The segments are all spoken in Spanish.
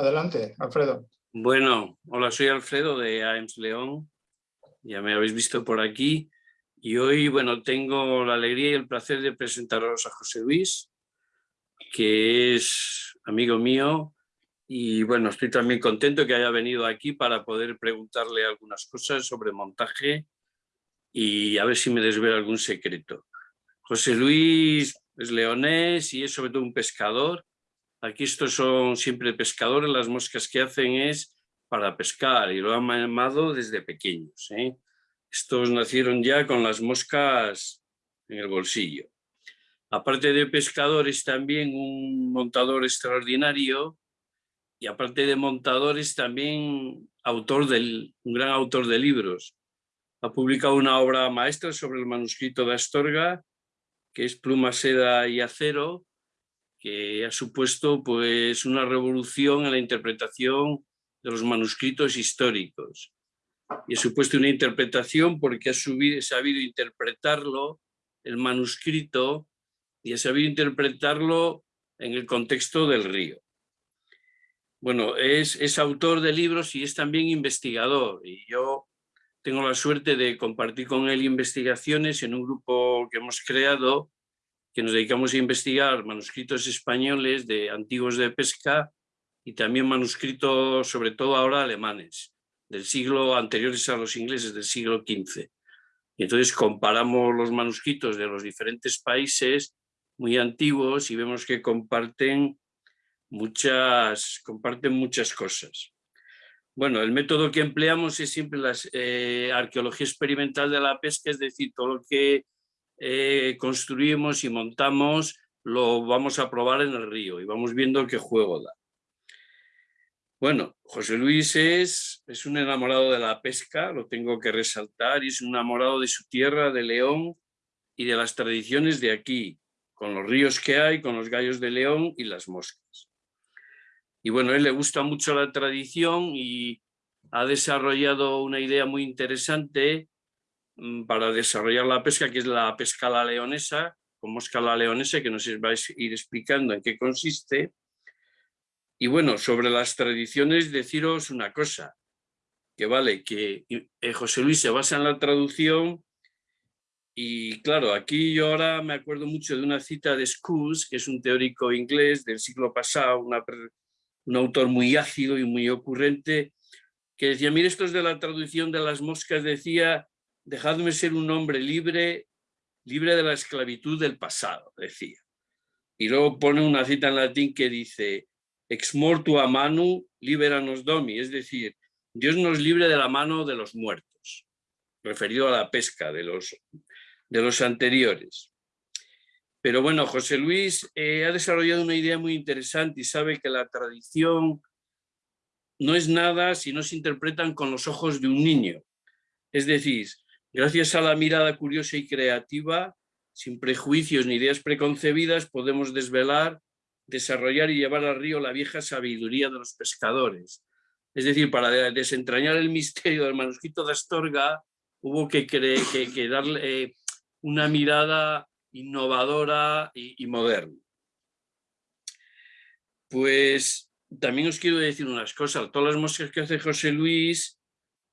Adelante, Alfredo. Bueno, hola, soy Alfredo de AEMS León. Ya me habéis visto por aquí. Y hoy, bueno, tengo la alegría y el placer de presentaros a José Luis, que es amigo mío. Y bueno, estoy también contento que haya venido aquí para poder preguntarle algunas cosas sobre montaje y a ver si me desvela algún secreto. José Luis es leonés y es sobre todo un pescador Aquí estos son siempre pescadores, las moscas que hacen es para pescar y lo han llamado desde pequeños. ¿eh? Estos nacieron ya con las moscas en el bolsillo. Aparte de pescador es también un montador extraordinario y aparte de montador es también autor del, un gran autor de libros. Ha publicado una obra maestra sobre el manuscrito de Astorga, que es Pluma, Seda y Acero, que ha supuesto pues, una revolución en la interpretación de los manuscritos históricos. Y ha supuesto una interpretación porque ha sabido interpretarlo, el manuscrito, y ha sabido interpretarlo en el contexto del río. Bueno, es, es autor de libros y es también investigador. Y yo tengo la suerte de compartir con él investigaciones en un grupo que hemos creado que nos dedicamos a investigar manuscritos españoles de antiguos de pesca y también manuscritos, sobre todo ahora alemanes, del siglo anteriores a los ingleses, del siglo XV. Y entonces comparamos los manuscritos de los diferentes países muy antiguos y vemos que comparten muchas, comparten muchas cosas. Bueno, el método que empleamos es siempre la eh, arqueología experimental de la pesca, es decir, todo lo que eh, construimos y montamos, lo vamos a probar en el río y vamos viendo qué juego da. Bueno, José Luis es, es un enamorado de la pesca, lo tengo que resaltar, y es un enamorado de su tierra, de León, y de las tradiciones de aquí, con los ríos que hay, con los gallos de León y las moscas. Y bueno, él le gusta mucho la tradición y ha desarrollado una idea muy interesante para desarrollar la pesca, que es la pesca la leonesa, con mosca la leonesa, que nos vais a ir explicando en qué consiste. Y bueno, sobre las tradiciones, deciros una cosa, que vale, que eh, José Luis se basa en la traducción y claro, aquí yo ahora me acuerdo mucho de una cita de Scus, que es un teórico inglés del siglo pasado, un autor muy ácido y muy ocurrente, que decía, mire, esto es de la traducción de las moscas, decía, dejadme ser un hombre libre, libre de la esclavitud del pasado, decía. Y luego pone una cita en latín que dice, ex mortu a manu liberanos domi, es decir, Dios nos libre de la mano de los muertos, referido a la pesca de los, de los anteriores. Pero bueno, José Luis eh, ha desarrollado una idea muy interesante y sabe que la tradición no es nada si no se interpretan con los ojos de un niño. Es decir, Gracias a la mirada curiosa y creativa, sin prejuicios ni ideas preconcebidas, podemos desvelar, desarrollar y llevar al río la vieja sabiduría de los pescadores. Es decir, para desentrañar el misterio del manuscrito de Astorga, hubo que, que, darle eh, una mirada innovadora y, y moderna. Pues también os quiero decir unas cosas. Todas las moscas que hace José Luis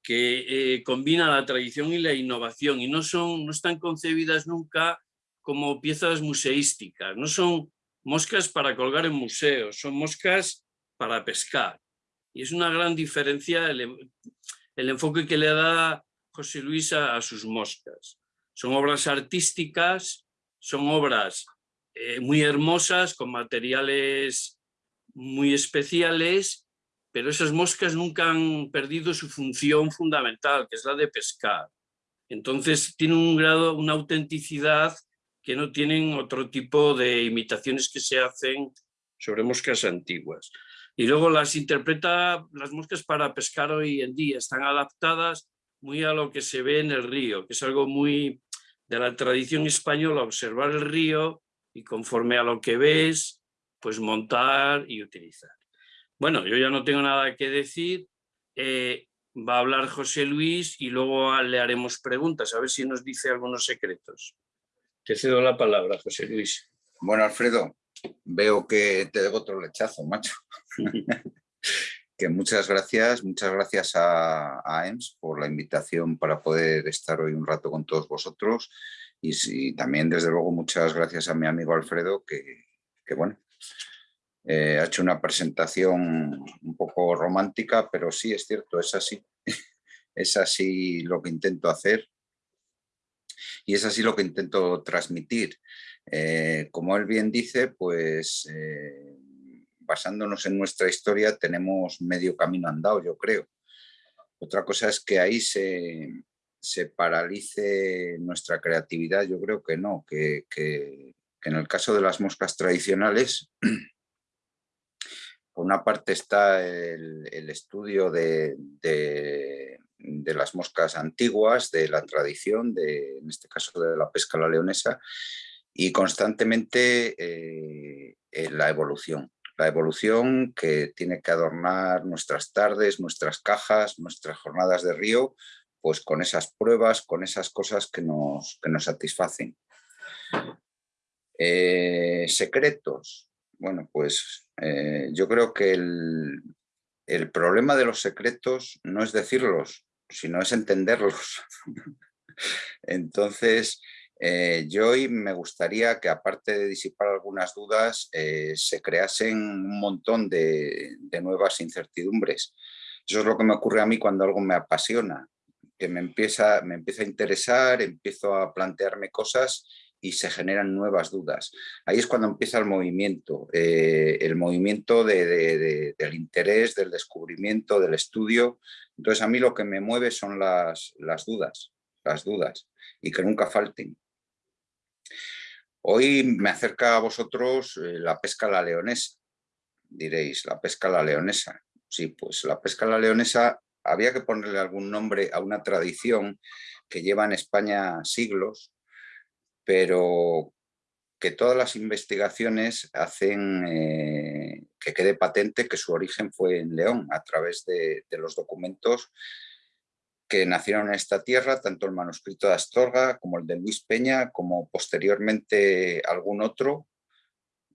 que eh, combina la tradición y la innovación y no, son, no están concebidas nunca como piezas museísticas, no son moscas para colgar en museos, son moscas para pescar. Y es una gran diferencia el, enfoque que le da José Luis a, sus moscas. Son obras artísticas, son obras eh, muy hermosas, con materiales muy especiales pero esas moscas nunca han perdido su función fundamental, que es la de pescar. Entonces tienen un grado, una autenticidad que no tienen otro tipo de imitaciones que se hacen sobre moscas antiguas. Y luego las interpreta las moscas para pescar hoy en día, están adaptadas muy a lo que se ve en el río, que es algo muy de la tradición española, observar el río y conforme a lo que ves, pues montar y utilizar. Bueno, yo ya no tengo nada que decir. Eh, va a hablar José Luis y luego le haremos preguntas, a ver si nos dice algunos secretos. Te cedo la palabra, José Luis. Bueno, Alfredo, veo que te debo otro lechazo, macho. que muchas gracias, muchas gracias a, a, EMS por la invitación para poder estar hoy un rato con todos vosotros y, también desde luego muchas gracias a mi amigo Alfredo que, que bueno, eh, ha hecho una presentación un poco romántica, pero sí es cierto, es así, es así lo que intento hacer y es así lo que intento transmitir. Eh, como él bien dice, pues eh, basándonos en nuestra historia tenemos medio camino andado, yo creo. Otra cosa es que ahí se, paralice nuestra creatividad, yo creo que no, que, en el caso de las moscas tradicionales, por una parte está el, estudio de, de las moscas antiguas, de la tradición, de, en este caso de la pesca la leonesa, y constantemente eh, la evolución. La evolución que tiene que adornar nuestras tardes, nuestras cajas, nuestras jornadas de río, pues con esas pruebas, con esas cosas que nos, que nos satisfacen. Eh, secretos. Bueno, pues eh, yo creo que el, problema de los secretos no es decirlos, sino es entenderlos. Entonces, eh, yo hoy me gustaría que aparte de disipar algunas dudas, eh, se creasen un montón de, nuevas incertidumbres. Eso es lo que me ocurre a mí cuando algo me apasiona, que me empieza, me empieza a interesar, empiezo a plantearme cosas y se generan nuevas dudas. Ahí es cuando empieza el movimiento, eh, el movimiento del interés, del descubrimiento, del estudio. Entonces a mí lo que me mueve son las, las dudas, las dudas, y que nunca falten. Hoy me acerca a vosotros eh, la pesca la leonesa. Diréis, la pesca la leonesa. Sí, pues la pesca la leonesa había que ponerle algún nombre a una tradición que lleva en España siglos, pero que todas las investigaciones hacen eh, que quede patente que su origen fue en León, a través de, los documentos que nacieron en esta tierra, tanto el manuscrito de Astorga como el de Luis Peña, como posteriormente algún otro,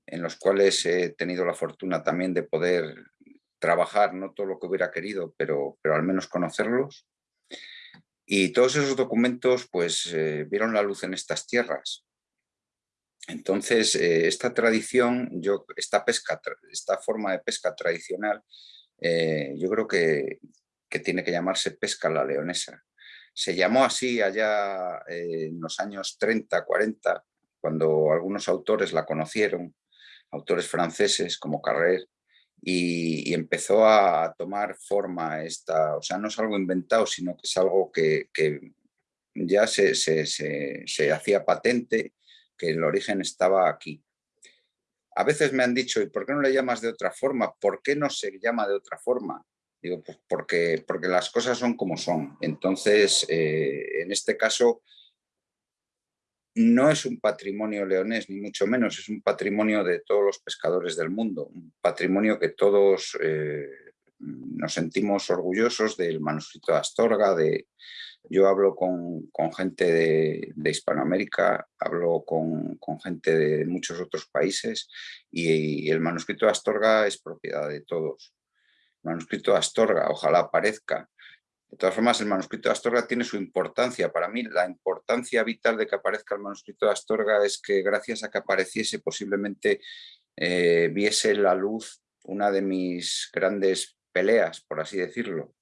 en los cuales he tenido la fortuna también de poder trabajar, no todo lo que hubiera querido, pero, pero al menos conocerlos. Y todos esos documentos pues eh, vieron la luz en estas tierras. Entonces, eh, esta tradición, yo, esta, pesca, esta forma de pesca tradicional, eh, yo creo que, que, tiene que llamarse pesca la leonesa. Se llamó así allá en los años 30, 40, cuando algunos autores la conocieron, autores franceses como Carrer, y, empezó a tomar forma esta, o sea, no es algo inventado, sino que es algo que, ya se, se, hacía patente, que el origen estaba aquí. A veces me han dicho, ¿y por qué no le llamas de otra forma? ¿Por qué no se llama de otra forma? Digo, pues porque, porque las cosas son como son. Entonces, eh, en este caso, no es un patrimonio leonés, ni mucho menos, es un patrimonio de todos los pescadores del mundo, un patrimonio que todos eh, nos sentimos orgullosos del manuscrito de Astorga, de, yo hablo con, gente de, Hispanoamérica, hablo con, gente de muchos otros países y, el manuscrito de Astorga es propiedad de todos. El manuscrito de Astorga, ojalá aparezca, de todas formas, el manuscrito de Astorga tiene su importancia. Para mí, la importancia vital de que aparezca el manuscrito de Astorga es que gracias a que apareciese posiblemente eh, viese la luz una de mis grandes peleas, por así decirlo,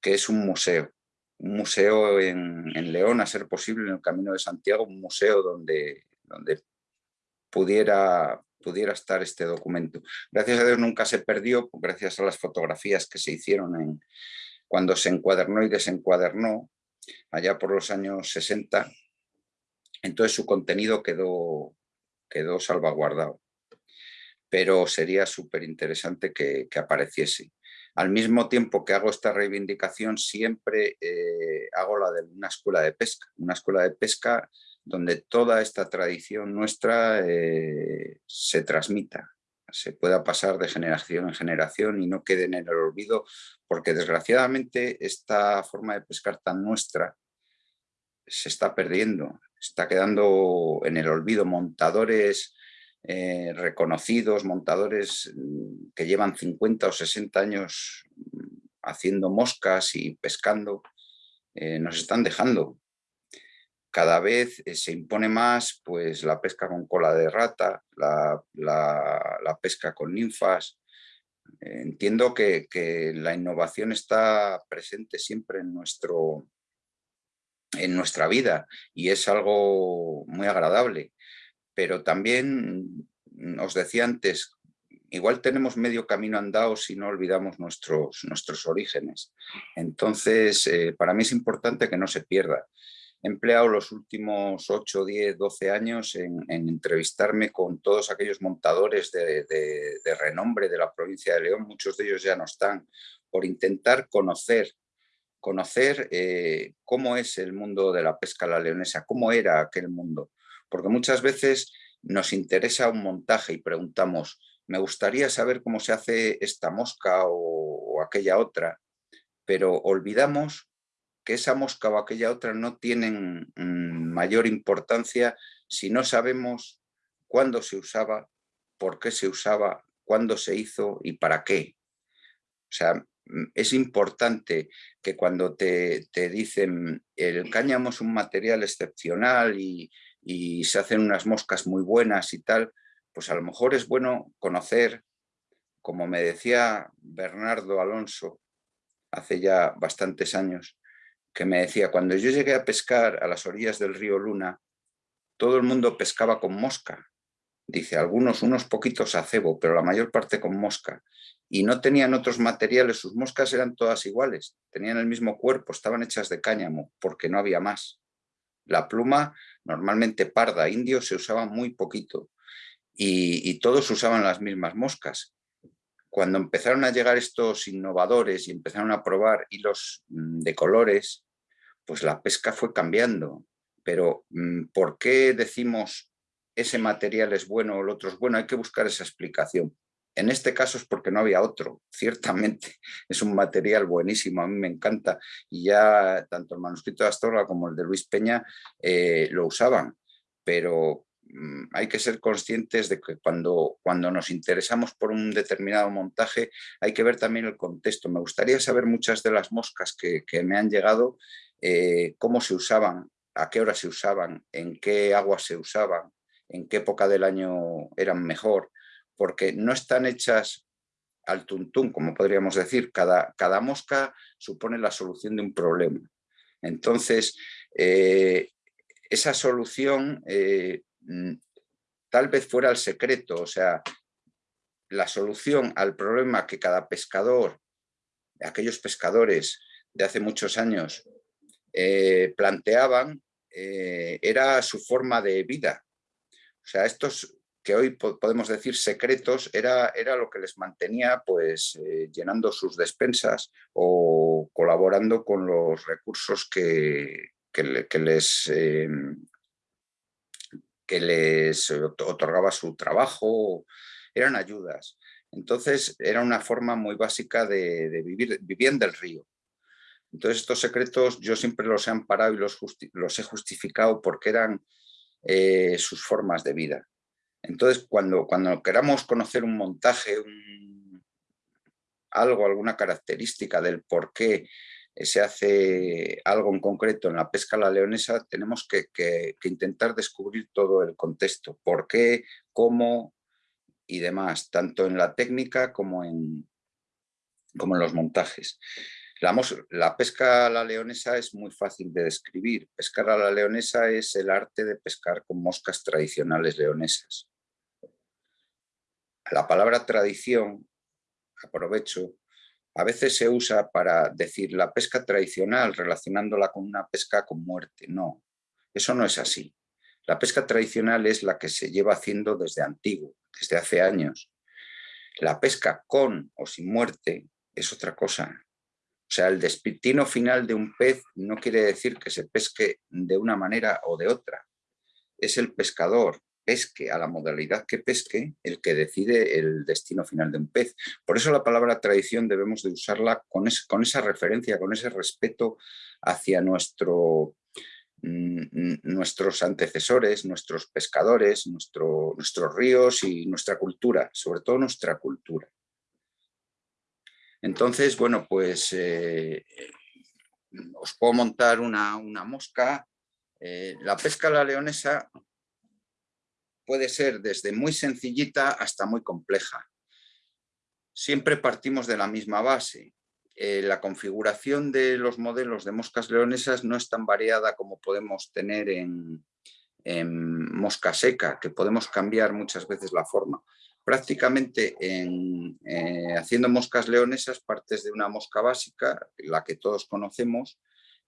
que es un museo. Un museo en, León, a ser posible, en el Camino de Santiago, un museo donde, donde pudiera, pudiera estar este documento. Gracias a Dios nunca se perdió, gracias a las fotografías que se hicieron en, cuando se encuadernó y desencuadernó, allá por los años 60, entonces su contenido quedó, quedó salvaguardado. Pero sería súper interesante que, apareciese. Al mismo tiempo que hago esta reivindicación, siempre eh, hago la de una escuela de pesca. Una escuela de pesca donde toda esta tradición nuestra eh, se transmita, se pueda pasar de generación en generación y no quede en el olvido, porque desgraciadamente esta forma de pescar tan nuestra se está perdiendo, está quedando en el olvido montadores eh, reconocidos, montadores mm, que llevan 50 o 60 años mm, haciendo moscas y pescando, eh, nos están dejando. Cada vez eh, se impone más pues, la pesca con cola de rata, la, pesca con ninfas. entiendo que, que, la innovación está presente siempre en, nuestro, en nuestra vida y es algo muy agradable pero también mm, os decía antes, igual tenemos medio camino andado si no olvidamos nuestros, nuestros orígenes. Entonces, eh, para mí es importante que no se pierda. He empleado los últimos 8, 10, 12 años en, entrevistarme con todos aquellos montadores de, renombre de la provincia de León, muchos de ellos ya no están, por intentar conocer conocer eh, cómo es el mundo de la pesca la leonesa, cómo era aquel mundo. Porque muchas veces nos interesa un montaje y preguntamos, me gustaría saber cómo se hace esta mosca o, aquella otra, pero olvidamos que esa mosca o aquella otra no tienen mm, mayor importancia si no sabemos cuándo se usaba, por qué se usaba, cuándo se hizo y para qué. O sea, mm, es importante que cuando te, te dicen el cáñamo es un material excepcional y, y se hacen unas moscas muy buenas y tal, pues a lo mejor es bueno conocer, como me decía Bernardo Alonso hace ya bastantes años, que me decía, cuando yo llegué a pescar a las orillas del río Luna, todo el mundo pescaba con mosca. Dice, algunos, unos poquitos a cebo, pero la mayor parte con mosca. Y no tenían otros materiales, sus moscas eran todas iguales, tenían el mismo cuerpo, estaban hechas de cáñamo, porque no había más. La pluma, normalmente parda, indio, se usaba muy poquito y, todos usaban las mismas moscas. Cuando empezaron a llegar estos innovadores y empezaron a probar hilos mm, de colores, pues la pesca fue cambiando. Pero mm, ¿por qué decimos ese material es bueno o el otro es bueno? Hay que buscar esa explicación. En este caso es porque no había otro, ciertamente. Es un material buenísimo, a mí me encanta. Y ya tanto el manuscrito de Astorga como el de Luis Peña eh, lo usaban. Pero hay que ser conscientes de que cuando, cuando nos interesamos por un determinado montaje hay que ver también el contexto. Me gustaría saber muchas de las moscas que, me han llegado, eh, cómo se usaban, a qué hora se usaban, en qué agua se usaban, en qué época del año eran mejor porque no están hechas al tuntún, como podríamos decir, cada, cada mosca supone la solución de un problema. Entonces, eh, esa solución eh, mm, tal vez fuera el secreto, o sea, la solución al problema que cada pescador, aquellos pescadores de hace muchos años, eh, planteaban, era su forma de vida. O sea, estos que hoy podemos decir secretos, era, era lo que les mantenía pues, eh, llenando sus despensas o colaborando con los recursos que, em, que les otorgaba su trabajo, eran ayudas. Entonces era una forma muy básica de, vivir, vivían del río. Entonces estos secretos yo siempre los he amparado y los, los he justificado porque eran eh, sus formas de vida. Entonces, cuando, cuando queramos conocer un montaje, algo, alguna característica del por qué se hace algo en concreto en la pesca la leonesa, tenemos que, intentar descubrir todo el contexto, por qué, cómo y demás, tanto en la técnica como en, como en los montajes. La, la, pesca a la leonesa es muy fácil de describir. Pescar a la leonesa es el arte de pescar con moscas tradicionales leonesas. La palabra tradición, aprovecho, a veces se usa para decir la pesca tradicional relacionándola con una pesca con muerte. No, eso no es así. La pesca tradicional es la que se lleva haciendo desde antiguo, desde hace años. La pesca con o sin muerte es otra cosa. O sea, el destino final de un pez no quiere decir que se pesque de una manera o de otra. Es el pescador pesque, a la modalidad que pesque, el que decide el destino final de un pez. Por eso la palabra tradición debemos de usarla con, con esa referencia, con ese respeto hacia nuestro, mm, nuestros antecesores, nuestros pescadores, nuestros ríos y nuestra cultura, sobre todo nuestra cultura. Entonces, bueno, pues eh, os puedo montar una, mosca. Eh, la pesca a la leonesa puede ser desde muy sencillita hasta muy compleja. Siempre partimos de la misma base. Eh, la configuración de los modelos de moscas leonesas no es tan variada como podemos tener en, mosca seca, que podemos cambiar muchas veces la forma. Prácticamente en, eh, haciendo moscas leonesas partes de una mosca básica, la que todos conocemos,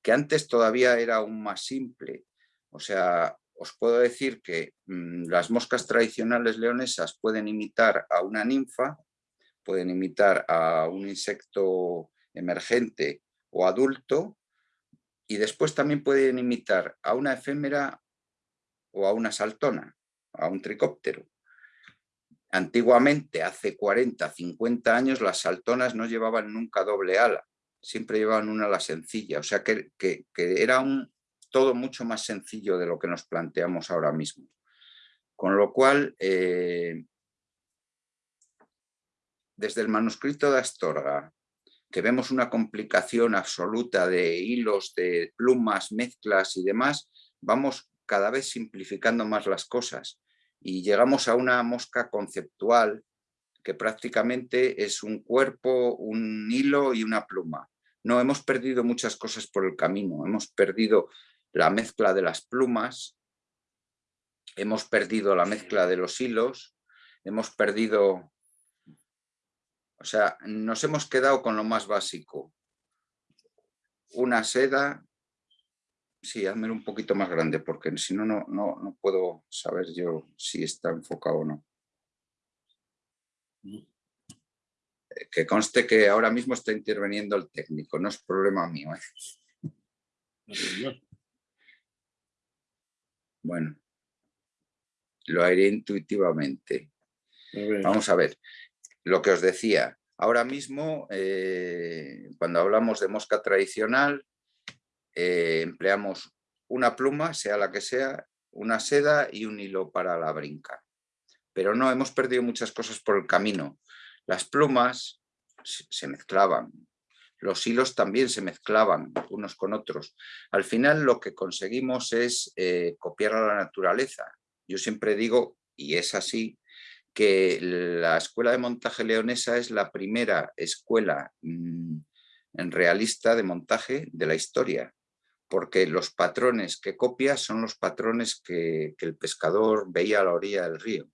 que antes todavía era aún más simple. O sea, os puedo decir que mm, las moscas tradicionales leonesas pueden imitar a una ninfa, pueden imitar a un insecto emergente o adulto, y después también pueden imitar a una efémera o a una saltona, a un tricóptero. Antiguamente, hace 40, 50 años, las saltonas no llevaban nunca doble ala, siempre llevaban una ala sencilla, o sea que, que era un, todo mucho más sencillo de lo que nos planteamos ahora mismo. Con lo cual, eh, desde el manuscrito de Astorga, que vemos una complicación absoluta de hilos, de plumas, mezclas y demás, vamos cada vez simplificando más las cosas y llegamos a una mosca conceptual que prácticamente es un cuerpo, un hilo y una pluma. No, hemos perdido muchas cosas por el camino, hemos perdido la mezcla de las plumas, hemos perdido la mezcla de los hilos, hemos perdido... O sea, nos hemos quedado con lo más básico. Una seda, sí, hazme un poquito más grande porque si no, no, no puedo saber yo si está enfocado o no. Eh, que conste que ahora mismo está interviniendo el técnico, no es problema mío. ¿eh? Bueno, lo haré intuitivamente. Vamos a ver, lo que os decía, ahora mismo eh, cuando hablamos de mosca tradicional eh, empleamos una pluma, sea la que sea, una seda y un hilo para la brinca. Pero no, hemos perdido muchas cosas por el camino. Las plumas se mezclaban, los hilos también se mezclaban unos con otros. Al final lo que conseguimos es eh, copiar a la naturaleza. Yo siempre digo, y es así, que la escuela de montaje leonesa es la primera escuela mm, realista de montaje de la historia, porque los patrones que copia son los patrones que, el pescador veía a la orilla del río.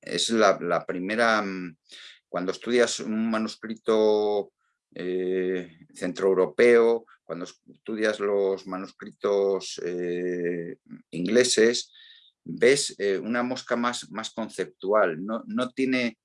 Es la, la primera, mm, cuando estudias un manuscrito eh, centroeuropeo, cuando estudias los manuscritos eh, ingleses, ves eh, una mosca más, más conceptual, no, no, tiene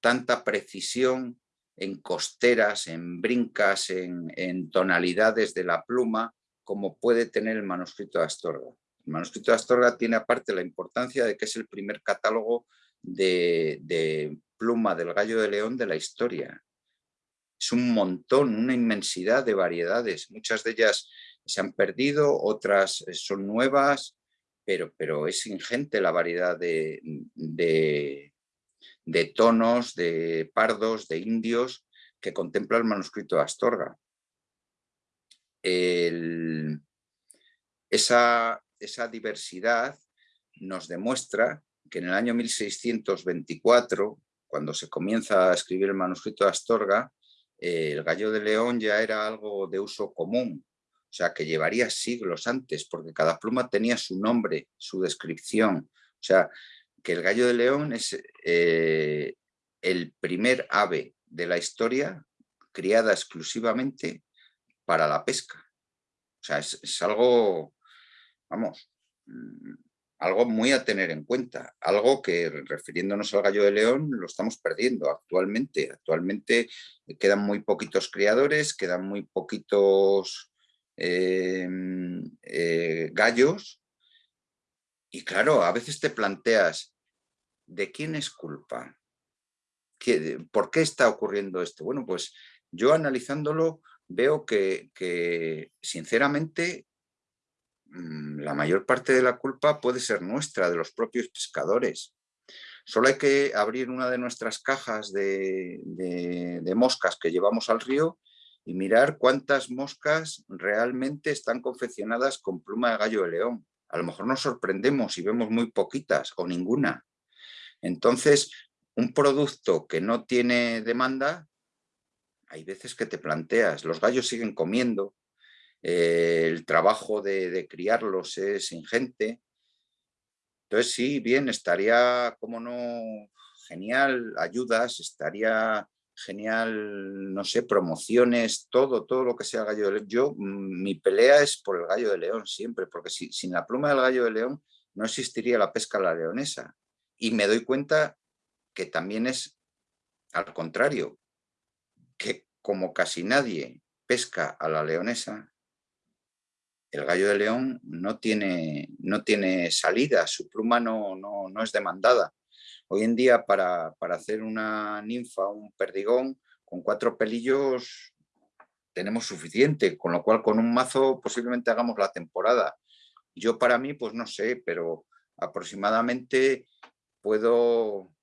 tanta precisión en costeras, en brincas, en, tonalidades de la pluma, como puede tener el manuscrito de Astorga. El manuscrito de Astorga tiene aparte la importancia de que es el primer catálogo de, de pluma del gallo de león de la historia es un montón, una inmensidad de variedades. Muchas de ellas se han perdido, otras eh, son nuevas, pero, pero es ingente la variedad de, de, tonos, de pardos, de indios que contempla el manuscrito de Astorga. esa, esa diversidad nos demuestra que en el año 1624, cuando se comienza a escribir el manuscrito de Astorga, el gallo de león ya era algo de uso común, o sea que llevaría siglos antes, porque cada pluma tenía su nombre, su descripción. O sea, que el gallo de león es eh, el primer ave de la historia criada exclusivamente para la pesca. O sea, es algo, vamos, mm, algo muy a tener en cuenta, algo que refiriéndonos al gallo de león lo estamos perdiendo actualmente. Actualmente quedan muy poquitos criadores, quedan muy poquitos em, eh, gallos y claro, a veces te planteas, ¿de quién es culpa? ¿Por qué está ocurriendo esto? Bueno, pues yo analizándolo veo que, sinceramente la mayor parte de la culpa puede ser nuestra, de los propios pescadores. Solo hay que abrir una de nuestras cajas de, de moscas que llevamos al río y mirar cuántas moscas realmente están confeccionadas con pluma de gallo de león. A lo mejor nos sorprendemos y vemos muy poquitas o ninguna. Entonces, un producto que no tiene demanda, hay veces que te planteas, los gallos siguen comiendo, eh, el trabajo de, criarlos es ingente. Entonces sí, bien, estaría, como no, genial, ayudas, estaría genial, no sé, promociones, todo, todo lo que sea gallo de león. Yo, mm, mi pelea es por el gallo de león siempre, porque sin la pluma del gallo de león no existiría la pesca a la leonesa. Y me doy cuenta que también es al contrario, que como casi nadie pesca a la leonesa, el gallo de león no tiene, no tiene salida, su pluma no, no, es demandada. Hoy en día para, para, hacer una ninfa, un perdigón, con cuatro pelillos tenemos suficiente, con lo cual con un mazo posiblemente hagamos la temporada. Yo para mí, pues no sé, pero aproximadamente puedo,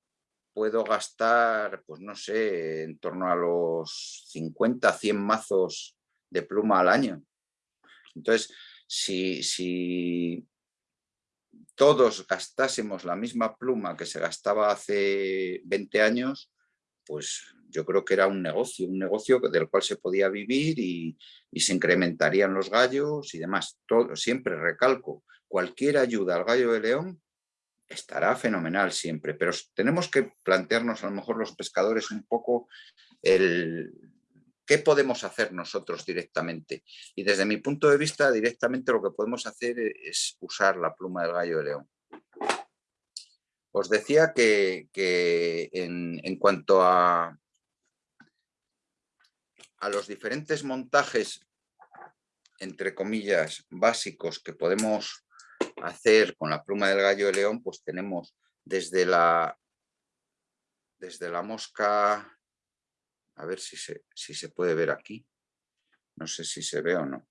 puedo gastar, pues no sé, en torno a los 50, 100 mazos de pluma al año. Entonces, si, si todos gastásemos la misma pluma que se gastaba hace 20 años, pues yo creo que era un negocio, un negocio del cual se podía vivir y, y se incrementarían los gallos y demás. Todo, siempre recalco, cualquier ayuda al gallo de león estará fenomenal siempre, pero tenemos que plantearnos a lo mejor los pescadores un poco el qué podemos hacer nosotros directamente. Y desde mi punto de vista, directamente lo que podemos hacer es usar la pluma del gallo de león. Os decía que, en, en, cuanto a, a los diferentes montajes, entre comillas, básicos que podemos hacer con la pluma del gallo de león, pues tenemos desde la, desde la mosca, a ver si se, si se puede ver aquí, no sé si se ve o no,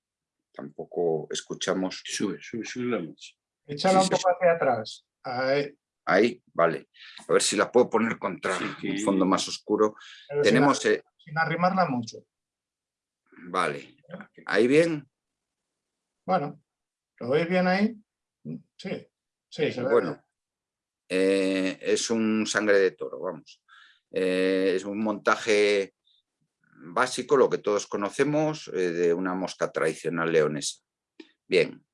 tampoco escuchamos. Sube, sube, sube la. Échala un poco hacia atrás. Ahí. vale. A ver si la puedo poner contra un fondo más oscuro. Tenemos... Sin, sin arrimarla mucho. Vale. ¿Ahí bien? Bueno, ¿lo veis bien ahí? Sí, sí, se ve. Bueno, eh, es un sangre de toro, vamos. Eh, es un montaje básico, lo que todos conocemos, eh, de una mosca tradicional leonesa. Bien,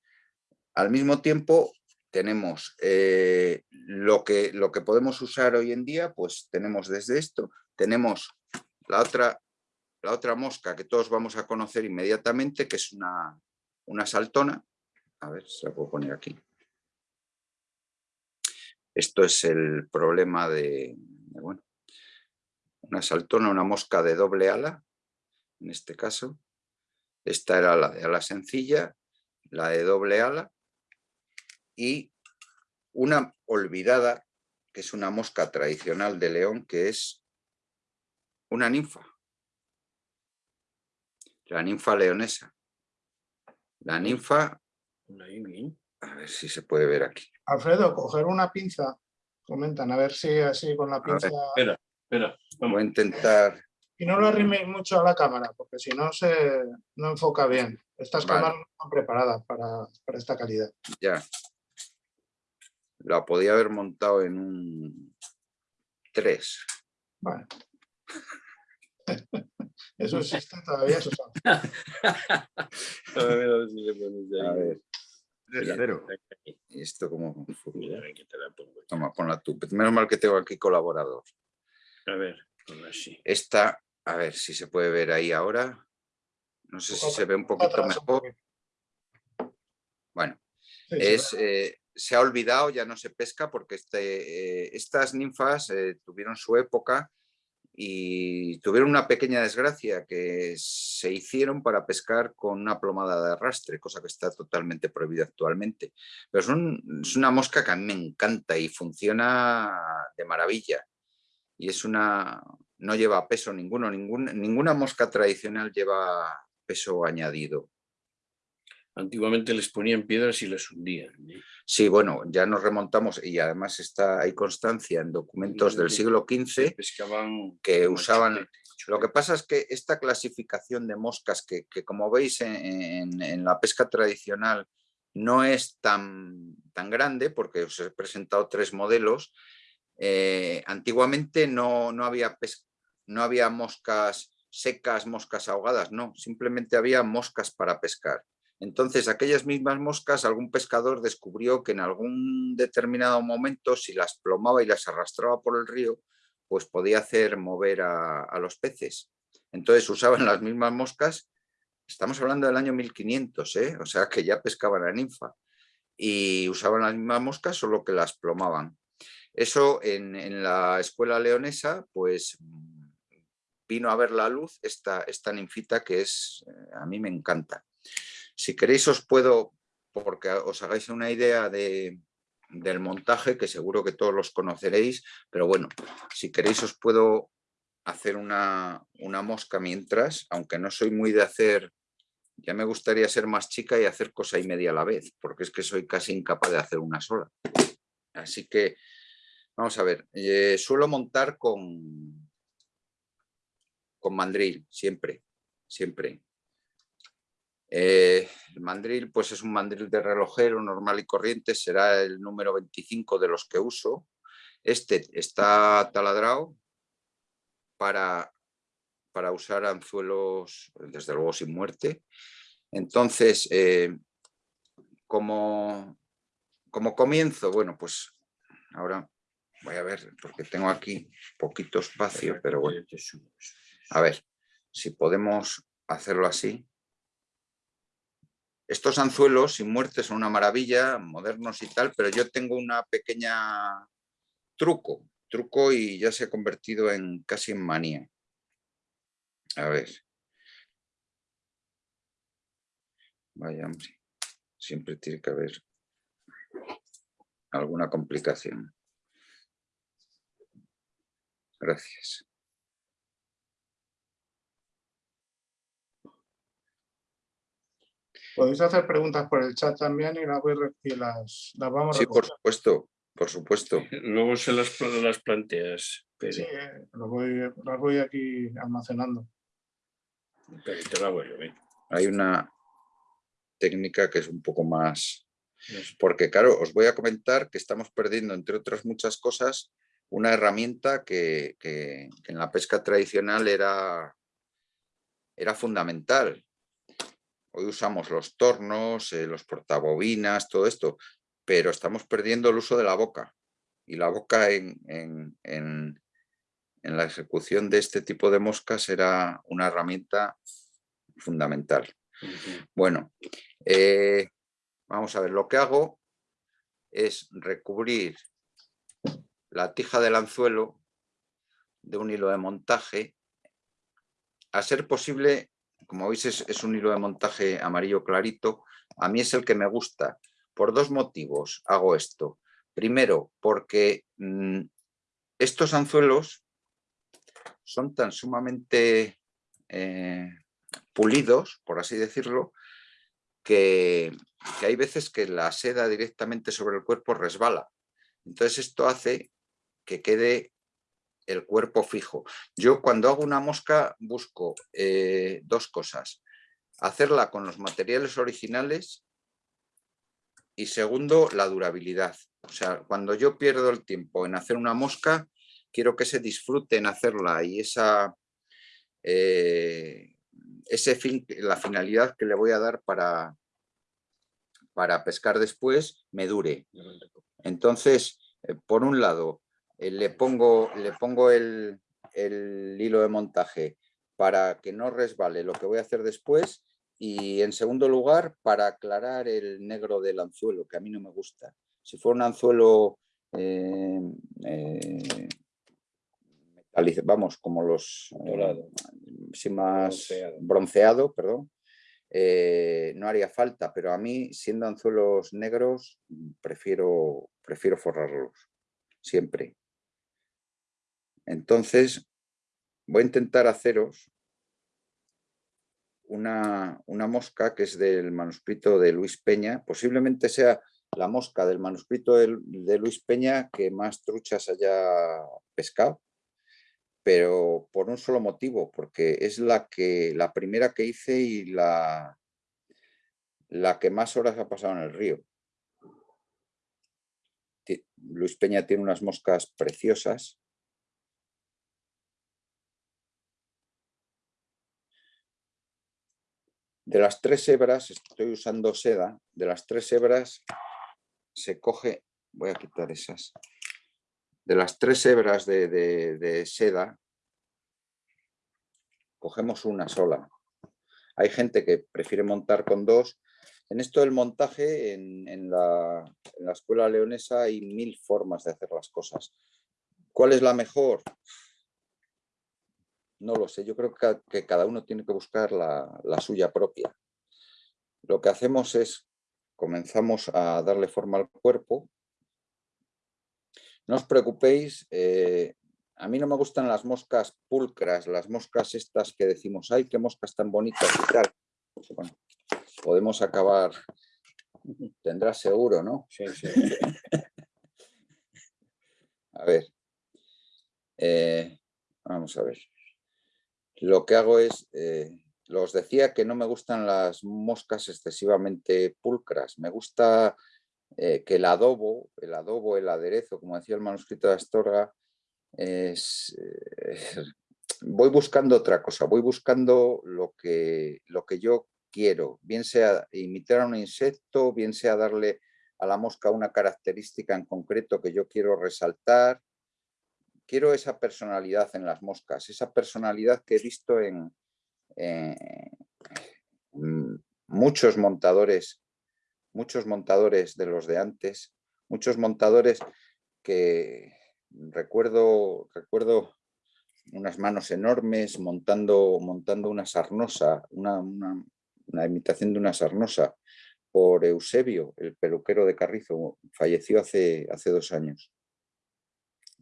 al mismo tiempo tenemos lo, que, lo que podemos usar hoy en día, pues tenemos desde esto, tenemos la otra, la otra mosca que todos vamos a conocer inmediatamente, que es una, una saltona, a ver, se la puedo poner aquí. Esto es el problema de, bueno, una saltona, una mosca de doble ala, en este caso. Esta era la de ala sencilla, la de doble ala y una olvidada, que es una mosca tradicional de León, que es una ninfa. La ninfa leonesa. La ninfa a ver si se puede ver aquí. Alfredo, coger una pinza, comentan, a ver si así con la pinza... espera, espera. Vamos a intentar... Y no lo arriméis mucho a la cámara, porque si no se no enfoca bien. Estas cámaras no están preparadas para, para esta calidad. Ya. La podía haber montado en un 3. Bueno. Eso existe todavía, eso A ver. Esto como... Toma, ponla tú. Menos mal que tengo aquí colaborador. A ver, así. Esta, a ver si se puede ver ahí ahora. No sé si se ve un poquito mejor. Bueno, es, eh, se ha olvidado, ya no se pesca porque este, eh, estas ninfas eh, tuvieron su época y tuvieron una pequeña desgracia que se hicieron para pescar con una plomada de arrastre, cosa que está totalmente prohibida actualmente. Pero es una mosca que a mí me encanta y funciona de maravilla. Y es una, no lleva peso ninguno, ninguna mosca tradicional lleva peso añadido. Antiguamente les ponían piedras y les hundían. Sí, bueno, ya nos remontamos y además está hay constancia en documentos del siglo XV que usaban... Lo que pasa es que esta clasificación de moscas que, como veis en, la pesca tradicional no es tan, tan grande porque os he presentado tres modelos. Eh, antiguamente no, no, había no había moscas secas, moscas ahogadas, no, simplemente había moscas para pescar. Entonces, aquellas mismas moscas, algún pescador descubrió que en algún determinado momento, si las plomaba y las arrastraba por el río, pues podía hacer mover a, los peces. Entonces usaban las mismas moscas, estamos hablando del año 1500, ¿eh? o sea que ya pescaban a ninfa, y usaban las mismas moscas, solo que las plomaban. Eso en, en la escuela leonesa, pues vino a ver la luz esta, esta ninfita que es, eh, a mí me encanta. Si queréis os puedo, porque os hagáis una idea de, del montaje, que seguro que todos los conoceréis, pero bueno, si queréis os puedo hacer una, una mosca mientras, aunque no soy muy de hacer, ya me gustaría ser más chica y hacer cosa y media a la vez, porque es que soy casi incapaz de hacer una sola. Así que, vamos a ver, eh, suelo montar con, con mandril, siempre, siempre. Eh, el mandril pues es un mandril de relojero normal y corriente, será el número 25 de los que uso. Este está taladrado para, para usar anzuelos, desde luego sin muerte. Entonces, eh, como, como comienzo, bueno, pues ahora voy a ver, porque tengo aquí poquito espacio, pero bueno. A ver, si podemos hacerlo así. Estos anzuelos sin muerte son una maravilla, modernos y tal, pero yo tengo una pequeña truco, truco y ya se ha convertido en casi en manía. A ver. Vaya, hombre, siempre tiene que haber alguna complicación. Gracias. Podéis hacer preguntas por el chat también y las, voy, y las, las vamos Sí, por supuesto, por supuesto. Luego se las, las planteas. Sí, lo voy, las voy aquí almacenando. Hay una técnica que es un poco más... Porque claro, os voy a comentar que estamos perdiendo, entre otras muchas cosas, una herramienta que, que en la pesca tradicional era, era fundamental Hoy usamos los tornos, eh, los portabobinas, todo esto, pero estamos perdiendo el uso de la boca. Y la boca en, la ejecución de este tipo de moscas era una herramienta fundamental. Bueno, eh, vamos a ver, lo que hago es recubrir la tija del anzuelo de un hilo de montaje, a ser posible como veis es, un hilo de montaje amarillo clarito, a mí es el que me gusta. Por dos motivos hago esto. Primero, porque mm, estos anzuelos son tan sumamente eh, pulidos, por así decirlo, que, que, hay veces que la seda directamente sobre el cuerpo resbala. Entonces esto hace que quede el cuerpo fijo. Yo cuando hago una mosca busco eh, dos cosas. Hacerla con los materiales originales y segundo, la durabilidad. O sea, cuando yo pierdo el tiempo en hacer una mosca, quiero que se disfrute en hacerla y esa, eh, ese fin, la finalidad que le voy a dar para, para pescar después me dure. Entonces, eh, por un lado, le pongo, le pongo el, hilo de montaje para que no resbale lo que voy a hacer después y en segundo lugar para aclarar el negro del anzuelo, que a mí no me gusta. Si fuera un anzuelo eh, eh, vamos, como los más bronceado, perdón, no haría falta, pero a mí siendo anzuelos negros prefiero, prefiero forrarlos, siempre. Entonces, voy a intentar haceros una, una mosca que es del manuscrito de Luis Peña, posiblemente sea la mosca del manuscrito de, Luis Peña que más truchas haya pescado, pero por un solo motivo, porque es la, que, la primera que hice y la, la que más horas ha pasado en el río. Luis Peña tiene unas moscas preciosas. De las tres hebras, estoy usando seda, de las tres hebras se coge, voy a quitar esas, de las tres hebras de, seda, cogemos una sola. Hay gente que prefiere montar con dos. En esto del montaje, en, la, en la escuela leonesa hay mil formas de hacer las cosas. ¿Cuál es la mejor? No lo sé, yo creo que, cada uno tiene que buscar la, la, suya propia. Lo que hacemos es comenzamos a darle forma al cuerpo. No os preocupéis, eh, a mí no me gustan las moscas pulcras, las moscas estas que decimos, ay, qué moscas tan bonitas y tal. Bueno, podemos acabar, tendrá seguro, ¿no? Sí, sí. a ver, eh, vamos a ver. Lo que hago es, eh, los decía que no me gustan las moscas excesivamente pulcras. Me gusta eh, que el adobo, el adobo, el aderezo, como decía el manuscrito de Astorga, es, eh, voy buscando otra cosa, voy buscando lo que, lo que yo quiero, bien sea imitar a un insecto, bien sea darle a la mosca una característica en concreto que yo quiero resaltar. Quiero esa personalidad en las moscas, esa personalidad que he visto en, eh, mm, muchos montadores, muchos montadores de los de antes, muchos montadores que recuerdo, recuerdo unas manos enormes montando, montando una sarnosa, una, imitación de una sarnosa por Eusebio, el peluquero de Carrizo, falleció hace, hace dos años.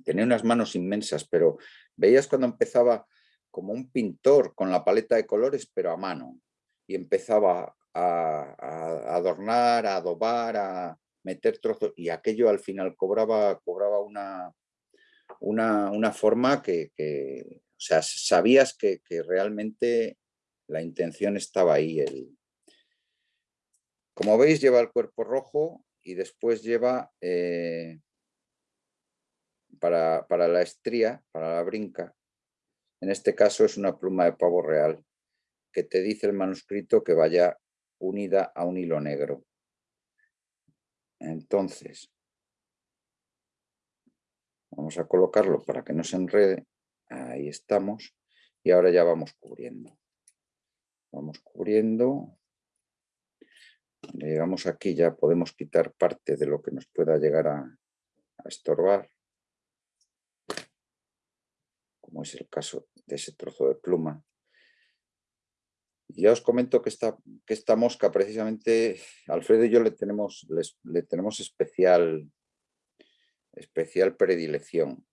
Tenía unas manos inmensas, pero veías cuando empezaba como un pintor con la paleta de colores, pero a mano. Y empezaba a, adornar, a adobar, a meter trozos, y aquello al final cobraba, cobraba una, una, forma que, o sea, sabías que, realmente la intención estaba ahí. Como veis, lleva el cuerpo rojo y después lleva eh, para, la estría, para la brinca, en este caso es una pluma de pavo real que te dice el manuscrito que vaya unida a un hilo negro. Entonces, vamos a colocarlo para que no se enrede. Ahí estamos. Y ahora ya vamos cubriendo. Vamos cubriendo. llegamos aquí ya podemos quitar parte de lo que nos pueda llegar a estorbar como es el caso de ese trozo de pluma. ya os comento que esta, que esta mosca precisamente, Alfredo y yo le tenemos, le tenemos especial, especial predilección.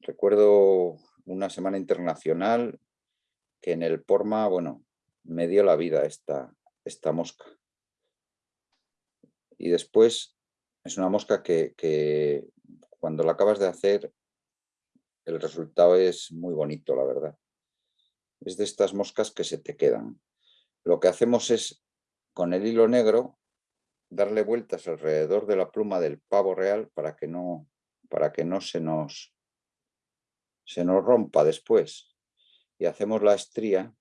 Recuerdo una semana internacional que en el Porma, bueno, me dio la vida esta, esta mosca. Y después es una mosca que, que cuando la acabas de hacer el resultado es muy bonito, la verdad. Es de estas moscas que se te quedan. Lo que hacemos es, con el hilo negro, darle vueltas alrededor de la pluma del pavo real para que no, para que no se, nos, se nos rompa después. Y hacemos la estría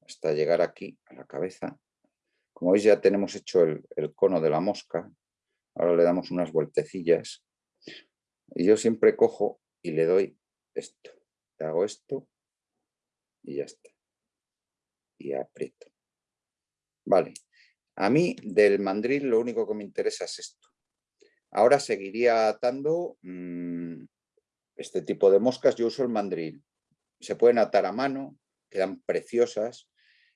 hasta llegar aquí a la cabeza. Como veis ya tenemos hecho el, el cono de la mosca. Ahora le damos unas vueltecillas y yo siempre cojo y le doy esto. Le hago esto y ya está. Y aprieto. Vale. A mí del mandril lo único que me interesa es esto. Ahora seguiría atando mm, este tipo de moscas. Yo uso el mandril. Se pueden atar a mano, quedan preciosas.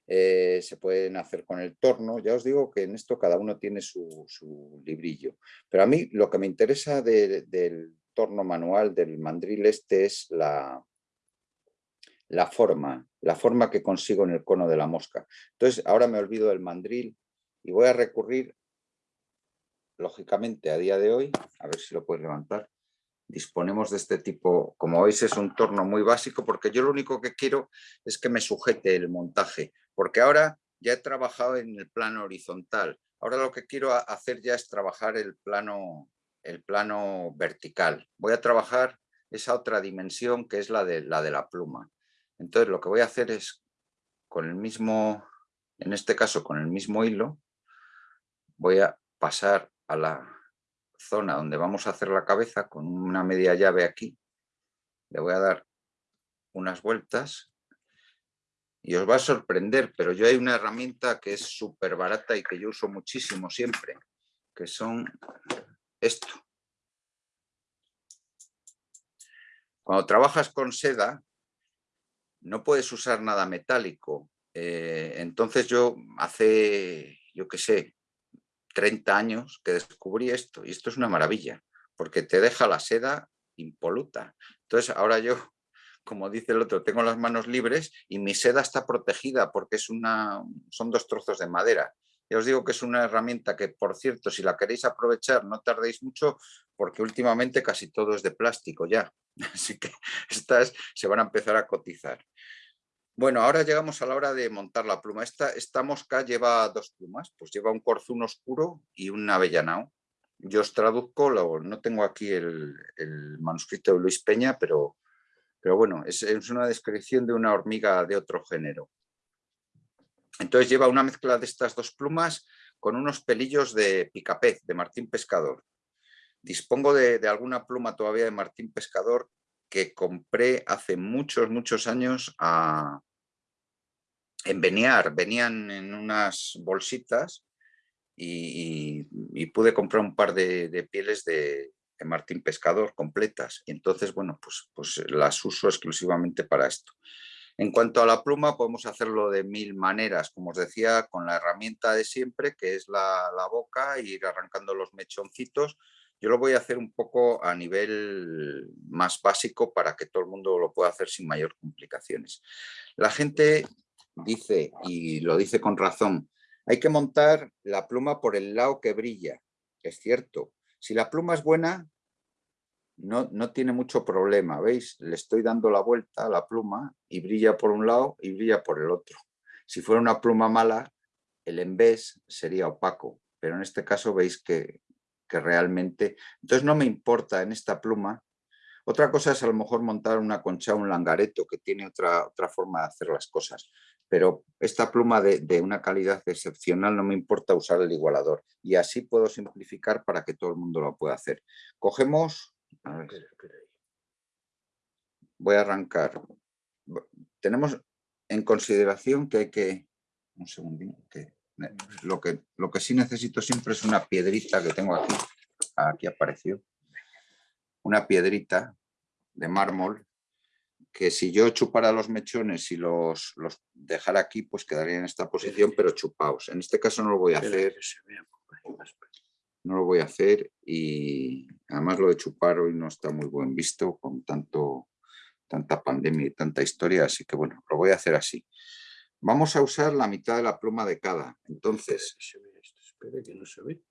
Eh, se pueden hacer con el torno. Ya os digo que en esto cada uno tiene su, librillo. Pero a mí lo que me interesa del torno manual del mandril este es la, la forma, la forma que consigo en el cono de la mosca. Entonces ahora me olvido del mandril y voy a recurrir, lógicamente a día de hoy, a ver si lo puedes levantar, disponemos de este tipo, como veis es un torno muy básico porque yo lo único que quiero es que me sujete el montaje, porque ahora ya he trabajado en el plano horizontal, ahora lo que quiero hacer ya es trabajar el plano, el plano vertical, voy a trabajar esa otra dimensión que es la de, la de la pluma. Entonces lo que voy a hacer es con el mismo, en este caso con el mismo hilo, voy a pasar a la zona donde vamos a hacer la cabeza con una media llave aquí. Le voy a dar unas vueltas y os va a sorprender, pero yo hay una herramienta que es súper barata y que yo uso muchísimo siempre, que son esto. Cuando trabajas con seda, no puedes usar nada metálico. Eh, entonces yo hace, yo qué sé, 30 años que descubrí esto y esto es una maravilla porque te deja la seda impoluta. Entonces ahora yo, como dice el otro, tengo las manos libres y mi seda está protegida porque es una, son dos trozos de madera. Ya os digo que es una herramienta que, por cierto, si la queréis aprovechar, no tardéis mucho porque últimamente casi todo es de plástico ya. Así que estas se van a empezar a cotizar. Bueno, ahora llegamos a la hora de montar la pluma. Esta, esta mosca lleva dos plumas, pues lleva un corzún oscuro y un avellanao. Yo os traduzco, no tengo aquí el, manuscrito de Luis Peña, pero, pero bueno, es, es, una descripción de una hormiga de otro género. Entonces lleva una mezcla de estas dos plumas con unos pelillos de picapez, de Martín Pescador. Dispongo de, alguna pluma todavía de Martín Pescador que compré hace muchos, muchos años a, en Beniar, venían en unas bolsitas y, pude comprar un par de, pieles de, Martín Pescador completas. Y entonces, bueno, pues, pues las uso exclusivamente para esto. En cuanto a la pluma, podemos hacerlo de mil maneras, como os decía, con la herramienta de siempre, que es la, boca, e ir arrancando los mechoncitos. Yo lo voy a hacer un poco a nivel más básico para que todo el mundo lo pueda hacer sin mayor complicaciones. La gente dice, y lo dice con razón, hay que montar la pluma por el lado que brilla. Es cierto. Si la pluma es buena, no, no tiene mucho problema. ¿Veis? Le estoy dando la vuelta a la pluma y brilla por un lado y brilla por el otro. Si fuera una pluma mala, el envés sería opaco. Pero en este caso veis que, que realmente... Entonces no me importa en esta pluma otra cosa es a lo mejor montar una concha, un langareto, que tiene otra, otra forma de hacer las cosas. Pero esta pluma de, una calidad excepcional no me importa usar el igualador. Y así puedo simplificar para que todo el mundo lo pueda hacer. Cogemos... voy a arrancar. Tenemos en consideración que hay que... Un segundín. Que, lo, que, lo que sí necesito siempre es una piedrita que tengo aquí. Aquí apareció una piedrita de mármol que si yo chupara los mechones y los, los dejara aquí, pues quedaría en esta posición, pero chupaos. En este caso no lo voy a hacer. No lo voy a hacer y además lo de chupar hoy no está muy buen visto con tanto, tanta pandemia y tanta historia, así que bueno, lo voy a hacer así. Vamos a usar la mitad de la pluma de cada. Entonces... Espera que no se ve.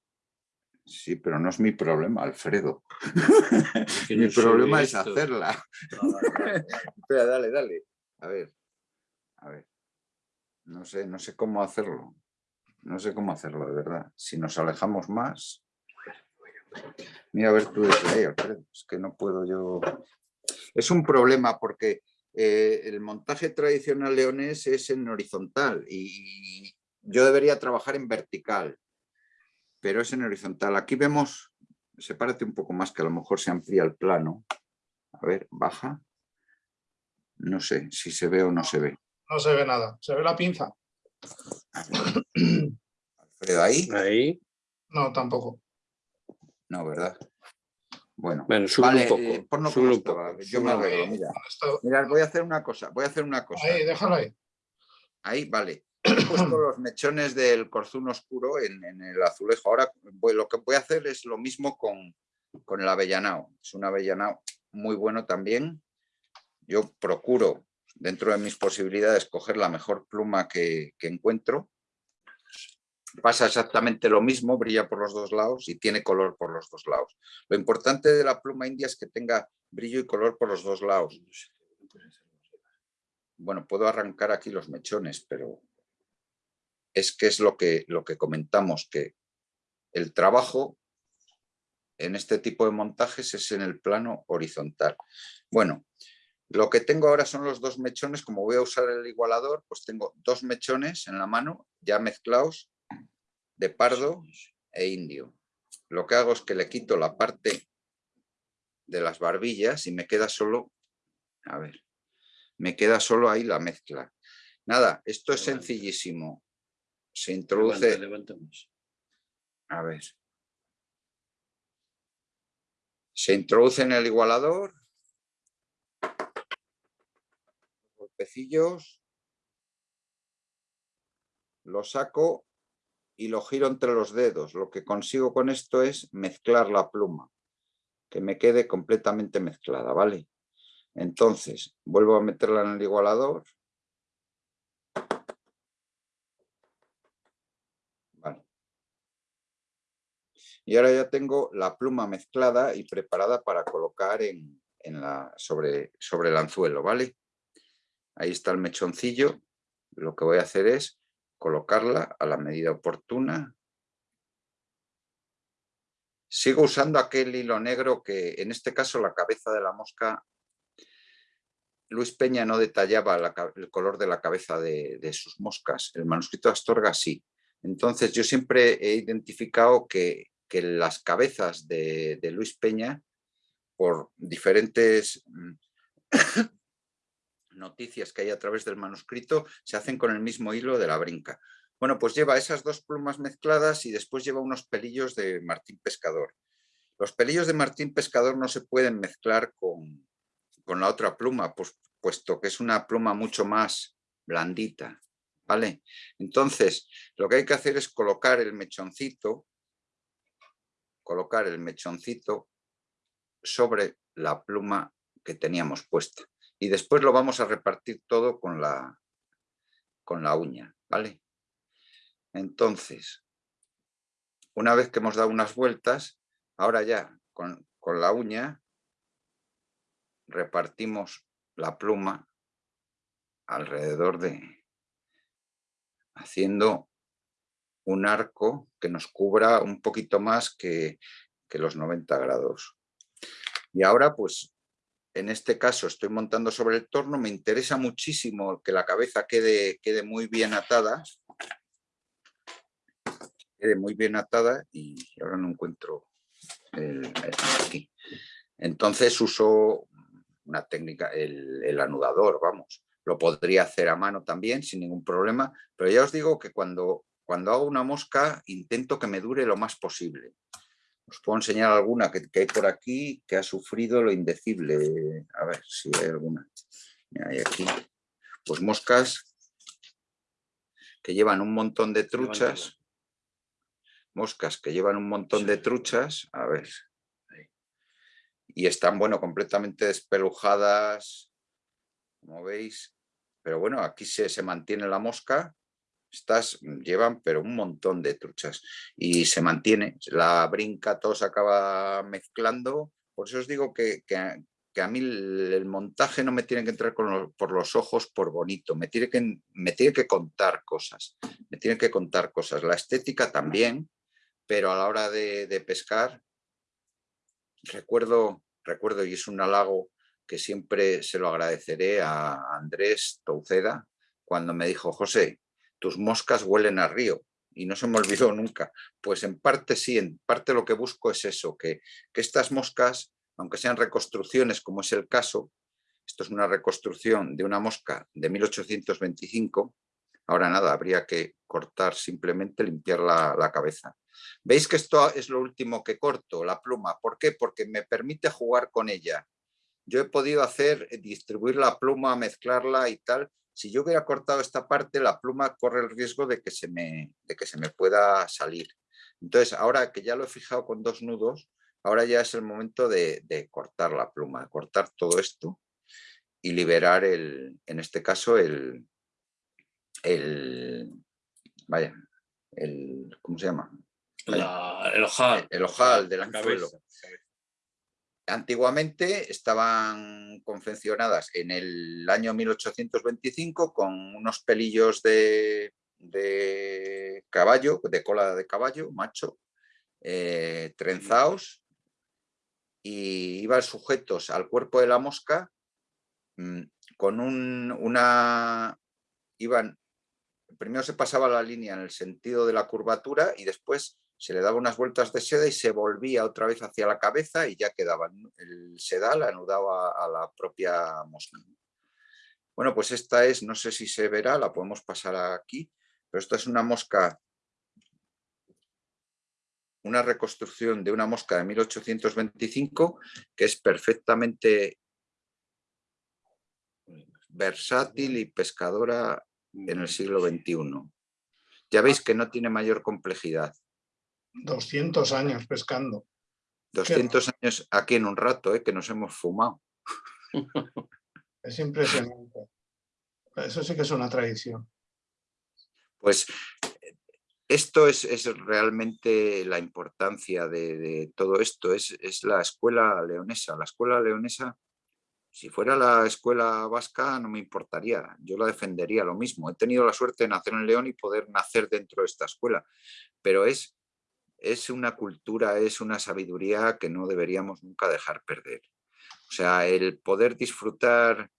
Sí, pero no es mi problema, Alfredo. mi problema es hacerla. Espera, dale, dale. A ver, a ver. No sé, no sé cómo hacerlo. No sé cómo hacerlo, de verdad. Si nos alejamos más... Mira, a ver tú desde ahí, Alfredo. Es que no puedo yo... Es un problema porque eh, el montaje tradicional leonés es en horizontal y yo debería trabajar en vertical pero es en horizontal. Aquí vemos, sepárate un poco más que a lo mejor se amplía el plano. A ver, baja. No sé si se ve o no se ve. No se ve nada, se ve la pinza. Alfredo, ¿ahí? Ahí. No, tampoco. No, ¿verdad? Bueno, bueno vale, un poco. Eh, un poco. Yo me arreglo, mira. Mira, voy a hacer una cosa, voy a hacer una cosa. Ahí, déjalo ahí. Ahí, vale he puesto los mechones del corzún oscuro en, el azulejo. Ahora lo que voy a hacer es lo mismo con, el avellanao. Es un avellanao muy bueno también. Yo procuro dentro de mis posibilidades, coger la mejor pluma que, que encuentro. Pasa exactamente lo mismo, brilla por los dos lados y tiene color por los dos lados. Lo importante de la pluma india es que tenga brillo y color por los dos lados. Bueno, puedo arrancar aquí los mechones, pero es que es lo que, lo que comentamos, que el trabajo en este tipo de montajes es en el plano horizontal. Bueno, lo que tengo ahora son los dos mechones, como voy a usar el igualador, pues tengo dos mechones en la mano ya mezclados de pardo e indio. Lo que hago es que le quito la parte de las barbillas y me queda solo, a ver, me queda solo ahí la mezcla. Nada, esto es sencillísimo. Se introduce... A ver. Se introduce en el igualador. Golpecillos. Lo saco y lo giro entre los dedos. Lo que consigo con esto es mezclar la pluma, que me quede completamente mezclada, ¿vale? Entonces, vuelvo a meterla en el igualador. Vale. Y ahora ya tengo la pluma mezclada y preparada para colocar en, la, sobre, sobre el anzuelo, ¿vale? Ahí está el mechoncillo. Lo que voy a hacer es colocarla a la medida oportuna. Sigo usando aquel hilo negro que en este caso la cabeza de la mosca, Luis Peña no detallaba el color de la cabeza de, sus moscas, el manuscrito de Astorga sí. Entonces yo siempre he identificado que, las cabezas de, de Luis Peña, por diferentes mm, noticias que hay a través del manuscrito se hacen con el mismo hilo de la brinca. Bueno, pues lleva esas dos plumas mezcladas y después lleva unos pelillos de Martín Pescador. Los pelillos de Martín Pescador no se pueden mezclar con, con la otra pluma, pues, puesto que es una pluma mucho más blandita. ¿vale? Entonces, lo que hay que hacer es colocar el mechoncito, colocar el mechoncito sobre la pluma que teníamos puesta y después lo vamos a repartir todo con la, con la uña, ¿vale? Entonces, una vez que hemos dado unas vueltas, ahora ya con, con la uña repartimos la pluma alrededor de, haciendo un arco que nos cubra un poquito más que, que los 90 grados. Y ahora pues en este caso estoy montando sobre el torno, me interesa muchísimo que la cabeza quede, quede muy bien atada, quede muy bien atada y ahora no encuentro el, aquí. Entonces uso una técnica, el, anudador, vamos. Lo podría hacer a mano también sin ningún problema, pero ya os digo que cuando, cuando hago una mosca intento que me dure lo más posible. Os puedo enseñar alguna que, hay por aquí que ha sufrido lo indecible. A ver si hay alguna. hay aquí. Pues moscas que llevan un montón de truchas. Moscas que llevan un montón de truchas. A ver. Y están, bueno, completamente despelujadas, como veis. Pero bueno, aquí se, se mantiene la mosca estas llevan pero un montón de truchas y se mantiene, la brinca todo se acaba mezclando, por eso os digo que, que, a mí el, montaje no me tiene que entrar por los ojos por bonito, me tiene, que, me tiene que contar cosas, me tiene que contar cosas, la estética también, pero a la hora de, de pescar, recuerdo, recuerdo y es un halago que siempre se lo agradeceré a Andrés Touceda, cuando me dijo, José, tus moscas huelen a río y no se me olvidó nunca. Pues en parte sí, en parte lo que busco es eso, que, que estas moscas, aunque sean reconstrucciones como es el caso, esto es una reconstrucción de una mosca de 1825, ahora nada, habría que cortar simplemente, limpiar la, la cabeza. ¿Veis que esto es lo último que corto, la pluma? ¿Por qué? Porque me permite jugar con ella. Yo he podido hacer, distribuir la pluma, mezclarla y tal, si yo hubiera cortado esta parte, la pluma corre el riesgo de que se me, de que se me pueda salir. Entonces, ahora que ya lo he fijado con dos nudos, ahora ya es el momento de, cortar la pluma, cortar todo esto. y liberar el, en este caso el, el vaya, el, ¿cómo se llama? el ojal. El, ojal del anzuelo. Antiguamente estaban confeccionadas en el año 1825 con unos pelillos de, de caballo, de cola de caballo, macho, eh, trenzados y iban sujetos al cuerpo de la mosca mm, con un, una... iban... Primero se pasaba la línea en el sentido de la curvatura y después se le daba unas vueltas de seda y se volvía otra vez hacia la cabeza y ya quedaba. El sedal anudaba a la propia mosca. Bueno, pues esta es, no sé si se verá, la podemos pasar aquí, pero esta es una mosca, una reconstrucción de una mosca de 1825 que es perfectamente versátil y pescadora en el siglo XXI. Ya veis que no tiene mayor complejidad. 200 años pescando. 200 años aquí en un rato, ¿eh? que nos hemos fumado. Es impresionante. Eso sí que es una tradición. Pues esto es, realmente la importancia de, todo esto, es, es, la escuela leonesa. La escuela leonesa, si fuera la escuela vasca no me importaría, yo la defendería lo mismo. He tenido la suerte de nacer en León y poder nacer dentro de esta escuela, pero es es una cultura, es una sabiduría que no deberíamos nunca dejar perder. O sea, el poder disfrutar,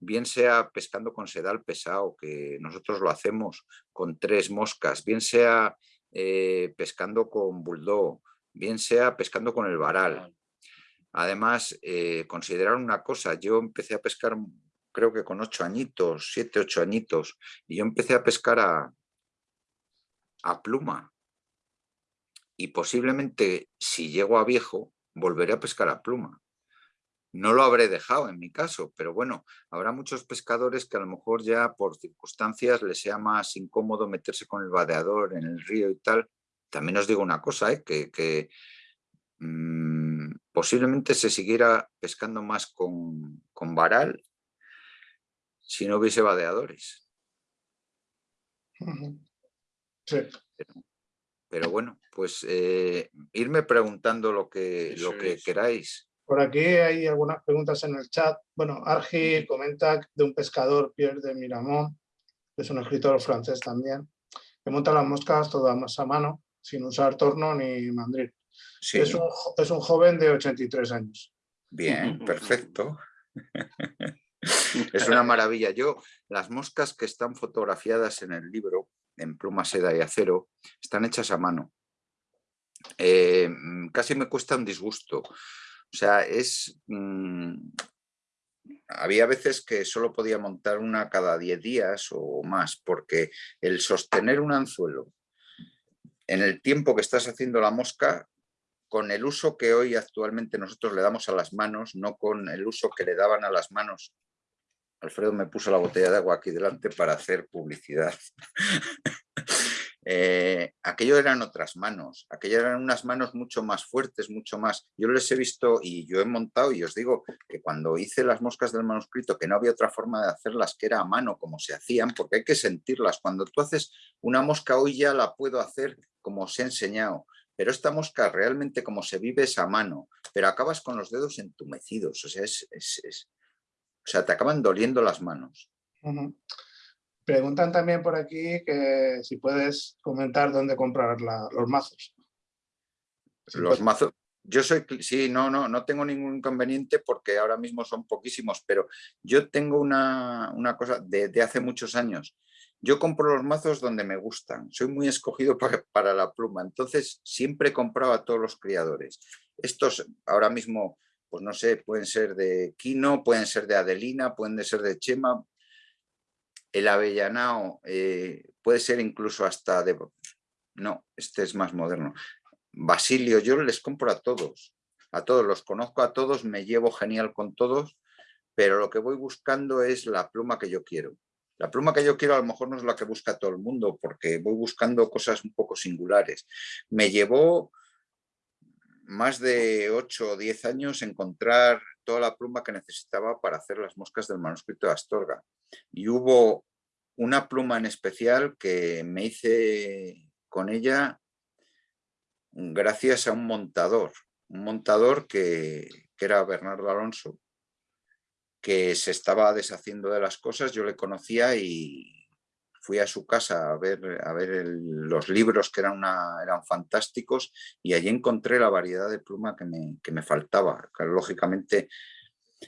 bien sea pescando con sedal pesado, que nosotros lo hacemos con tres moscas, bien sea eh, pescando con bulldog, bien sea pescando con el varal. Además, eh, considerar una cosa, yo empecé a pescar creo que con ocho añitos, siete, ocho añitos, y yo empecé a pescar a, a pluma, y posiblemente si llego a viejo volveré a pescar a pluma. No lo habré dejado en mi caso, pero bueno, habrá muchos pescadores que a lo mejor ya por circunstancias les sea más incómodo meterse con el vadeador en el río y tal. También os digo una cosa, ¿eh? que, mm, posiblemente se siguiera pescando más con, con varal si no hubiese vadeadores. Sí. Pero bueno, pues eh, irme preguntando lo que, lo que queráis. Por aquí hay algunas preguntas en el chat. Bueno, Argi comenta de un pescador, Pierre de Miramont, que es un escritor francés también, que monta las moscas todas a mano, sin usar torno ni mandril. Es, un, es un joven de 83 años. Bien, perfecto. es una maravilla. Yo, las moscas que están fotografiadas en el libro, en pluma, seda y acero, están hechas a mano. Eh, mm, casi me cuesta un disgusto. O sea, es... Mm, había veces que solo podía montar una cada 10 días o más, porque el sostener un anzuelo en el tiempo que estás haciendo la mosca, con el uso que hoy actualmente nosotros le damos a las manos, no con el uso que le daban a las manos Alfredo me puso la botella de agua aquí delante para hacer publicidad. Eh, aquello eran otras manos, aquello eran unas manos mucho más fuertes, mucho más... Yo les he visto y yo he montado y os digo que cuando hice las moscas del manuscrito, que no había otra forma de hacerlas que era a mano como se hacían, porque hay que sentirlas. Cuando tú haces una mosca hoy ya la puedo hacer como os he enseñado, pero esta mosca realmente como se vive es a mano, pero acabas con los dedos entumecidos, o sea, es, o sea, te acaban doliendo las manos. Preguntan también por aquí que si puedes comentar dónde comprar los mazos. los mazos, yo soy, sí, no, no, no tengo ningún inconveniente porque ahora mismo son poquísimos, pero yo tengo una, cosa de, hace muchos años. Yo compro los mazos donde me gustan, soy muy escogido para, para la pluma, entonces siempre he comprado a todos los criadores. Estos ahora mismo pues no sé, pueden ser de Quino, pueden ser de Adelina, pueden ser de Chema. El avellanao eh, puede ser incluso hasta de... No, este es más moderno. Basilio, yo les compro a todos, a todos, los conozco a todos, me llevo genial con todos, pero lo que voy buscando es la pluma que yo quiero. La pluma que yo quiero a lo mejor no es la que busca todo el mundo, porque voy buscando cosas un poco singulares. Me llevó más de 8 o 10 años encontrar toda la pluma que necesitaba para hacer las moscas del manuscrito de Astorga. Y hubo una pluma en especial que me hice con ella gracias a un montador, un montador que, que era Bernardo Alonso, que se estaba deshaciendo de las cosas, yo le conocía y, fui a su casa a ver, a ver los libros que eran, una, eran fantásticos y allí encontré la variedad de pluma que me, que me faltaba. lógicamente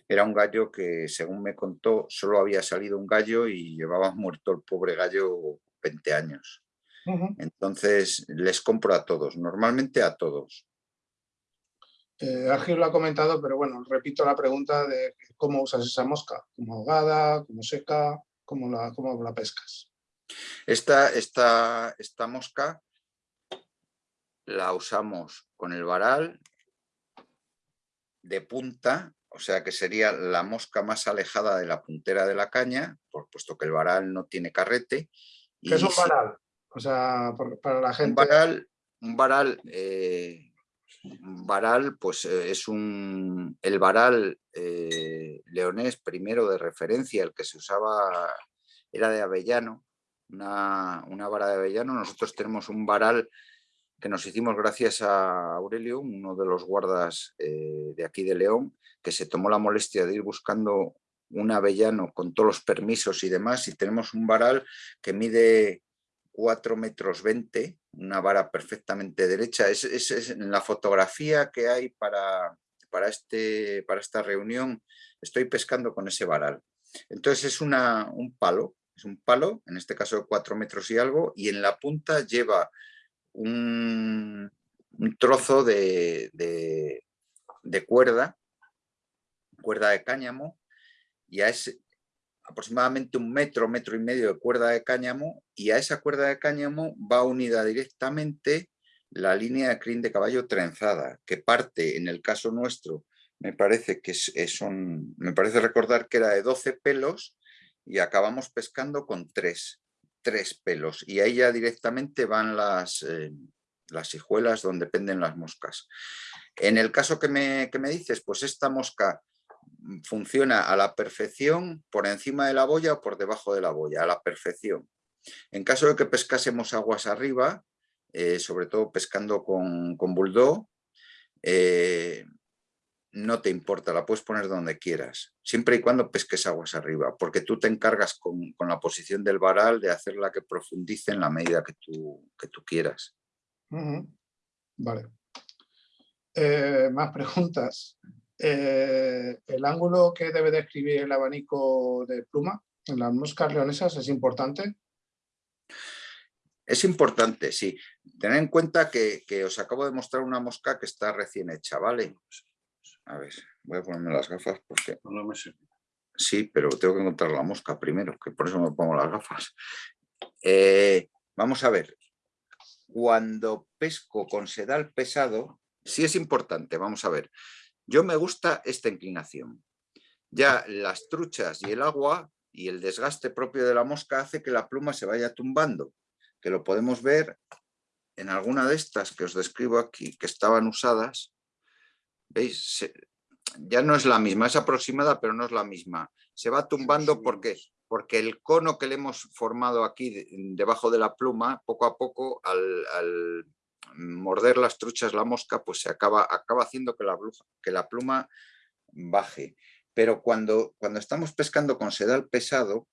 era un gallo que, según me contó, solo había salido un gallo y llevaba muerto el pobre gallo 20 años. Entonces les compro a todos, normalmente a todos. Eh, lo ha comentado, pero bueno, repito la pregunta de cómo usas esa mosca, como ahogada, como seca, cómo la, cómo la pescas. Esta, esta, esta mosca la usamos con el varal de punta, o sea que sería la mosca más alejada de la puntera de la caña, por, puesto que el varal no tiene carrete. ¿Qué es un varal? O sea, para la gente... Un varal, un varal, eh, varal pues eh, es un, el varal eh, leonés primero de referencia, el que se usaba era de avellano, una, vara de avellano. Nosotros tenemos un varal que nos hicimos gracias a Aurelio, uno de los guardas eh, de aquí de León, que se tomó la molestia de ir buscando un avellano con todos los permisos y demás, y tenemos un varal que mide 4 metros 20, una vara perfectamente derecha. Es, es, en la fotografía que hay para, para, este, para esta reunión, estoy pescando con ese varal. Entonces es una, un palo es un palo, en este caso de cuatro metros y algo, y en la punta lleva un, trozo de, cuerda, cuerda de cáñamo, y a ese, aproximadamente un metro, metro y medio de cuerda de cáñamo, y a esa cuerda de cáñamo va unida directamente la línea de crin de caballo trenzada, que parte, en el caso nuestro, me parece que son, me parece recordar que era de 12 pelos, y acabamos pescando con tres, tres pelos y ahí ya directamente van las, eh, las hijuelas donde penden las moscas. En el caso que me, que me dices, pues esta mosca funciona a la perfección por encima de la boya o por debajo de la boya, a la perfección. En caso de que pescásemos aguas arriba, eh, sobre todo pescando con, con bulldog, eh, no te importa, la puedes poner donde quieras, siempre y cuando pesques aguas arriba, porque tú te encargas con, la posición del varal de hacerla que profundice en la medida que tú, que tú quieras. Vale. Eh, más preguntas. Eh, ¿El ángulo que debe describir el abanico de pluma en las moscas leonesas es importante? Es importante, sí. Tened en cuenta que, que, os acabo de mostrar una mosca que está recién hecha, ¿vale? A ver, voy a ponerme las gafas porque... No me sirve. Sí, pero tengo que encontrar la mosca primero, que por eso me pongo las gafas. Eh, vamos a ver. Cuando pesco con sedal pesado, sí es importante, vamos a ver. Yo me gusta esta inclinación. Ya las truchas y el agua y el desgaste propio de la mosca hace que la pluma se vaya tumbando, que lo podemos ver en alguna de estas que os describo aquí, que estaban usadas, ¿Veis? ya no es la misma, es aproximada, pero no es la misma. Se va tumbando porque, porque el cono que le hemos formado aquí debajo de la pluma, poco a poco, al, morder las truchas la mosca, pues se acaba, acaba haciendo que la, que la pluma baje. Pero cuando, cuando estamos pescando con sedal pesado,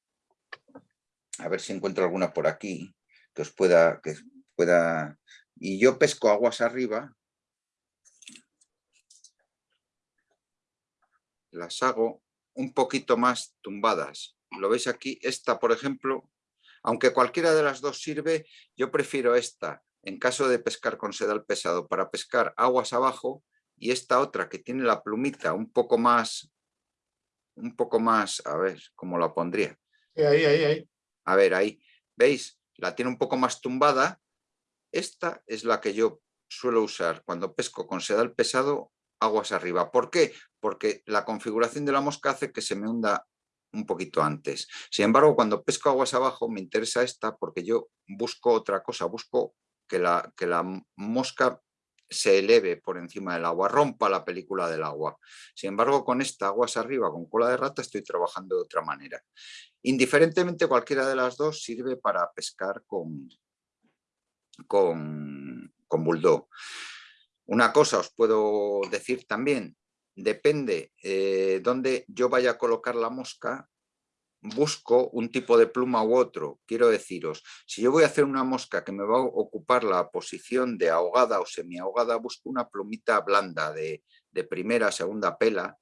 a ver si encuentro alguna por aquí, que os pueda, que pueda... Y yo pesco aguas arriba, las hago un poquito más tumbadas. Lo veis aquí, esta por ejemplo, aunque cualquiera de las dos sirve, yo prefiero esta en caso de pescar con sedal pesado para pescar aguas abajo y esta otra que tiene la plumita un poco más, un poco más, a ver, ¿cómo la pondría? Ahí, ahí, ahí. A ver, ahí, ¿veis? La tiene un poco más tumbada. Esta es la que yo suelo usar cuando pesco con sedal pesado aguas arriba. ¿Por qué? Porque la configuración de la mosca hace que se me hunda un poquito antes. Sin embargo, cuando pesco aguas abajo me interesa esta porque yo busco otra cosa, busco que la, que la mosca se eleve por encima del agua, rompa la película del agua. Sin embargo, con esta aguas arriba, con cola de rata, estoy trabajando de otra manera. Indiferentemente, cualquiera de las dos sirve para pescar con, con, con bulldog. Una cosa os puedo decir también, depende eh, dónde yo vaya a colocar la mosca, busco un tipo de pluma u otro. Quiero deciros, si yo voy a hacer una mosca que me va a ocupar la posición de ahogada o semi-ahogada, busco una plumita blanda de, de primera, segunda pela,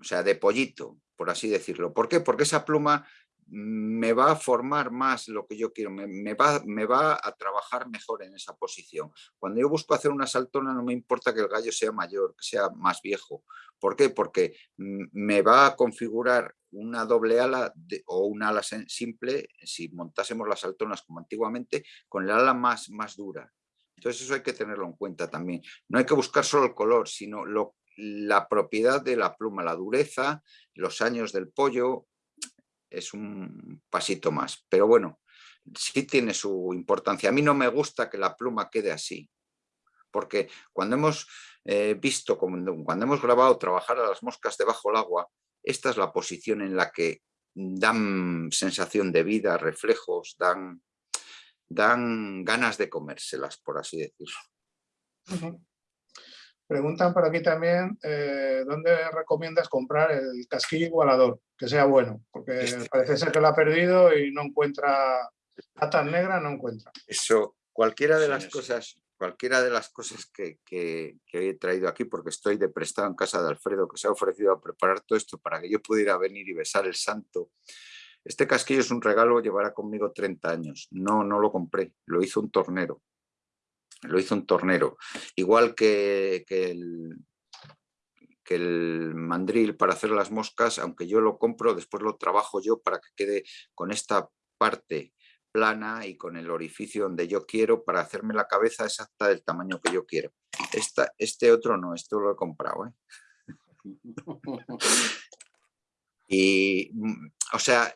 o sea, de pollito, por así decirlo. ¿Por qué? Porque esa pluma me va a formar más lo que yo quiero, me, va, me, va, a trabajar mejor en esa posición. Cuando yo busco hacer una saltona no me importa que el gallo sea mayor, que sea más viejo. ¿Por qué? Porque me va a configurar una doble ala o una ala simple, si montásemos las saltonas como antiguamente, con el ala más, más dura. Entonces eso hay que tenerlo en cuenta también. No hay que buscar solo el color, sino lo, la propiedad de la pluma, la dureza, los años del pollo, es un pasito más. Pero bueno, sí tiene su importancia. A mí no me gusta que la pluma quede así, porque cuando hemos eh, visto, cuando hemos grabado trabajar a las moscas debajo del agua, esta es la posición en la que dan sensación de vida, reflejos, dan, dan ganas de comérselas, por así decirlo. Preguntan por aquí también, eh, ¿dónde recomiendas comprar el casquillo igualador? Que sea bueno, porque este parece ser que lo ha perdido y no encuentra, patas negra no encuentra. Eso, cualquiera de las cosas, cualquiera de las cosas que, he traído aquí, porque estoy de prestado en casa de Alfredo, que se ha ofrecido a preparar todo esto para que yo pudiera venir y besar el santo. Este casquillo es un regalo, llevará conmigo 30 años. No, no lo compré, lo hizo un tornero lo hizo un tornero. Igual que, el, que el mandril para hacer las moscas, aunque yo lo compro, después lo trabajo yo para que quede con esta parte plana y con el orificio donde yo quiero para hacerme la cabeza exacta del tamaño que yo quiero. Esta, este otro no, esto lo he comprado. ¿eh? y, mm, o sea,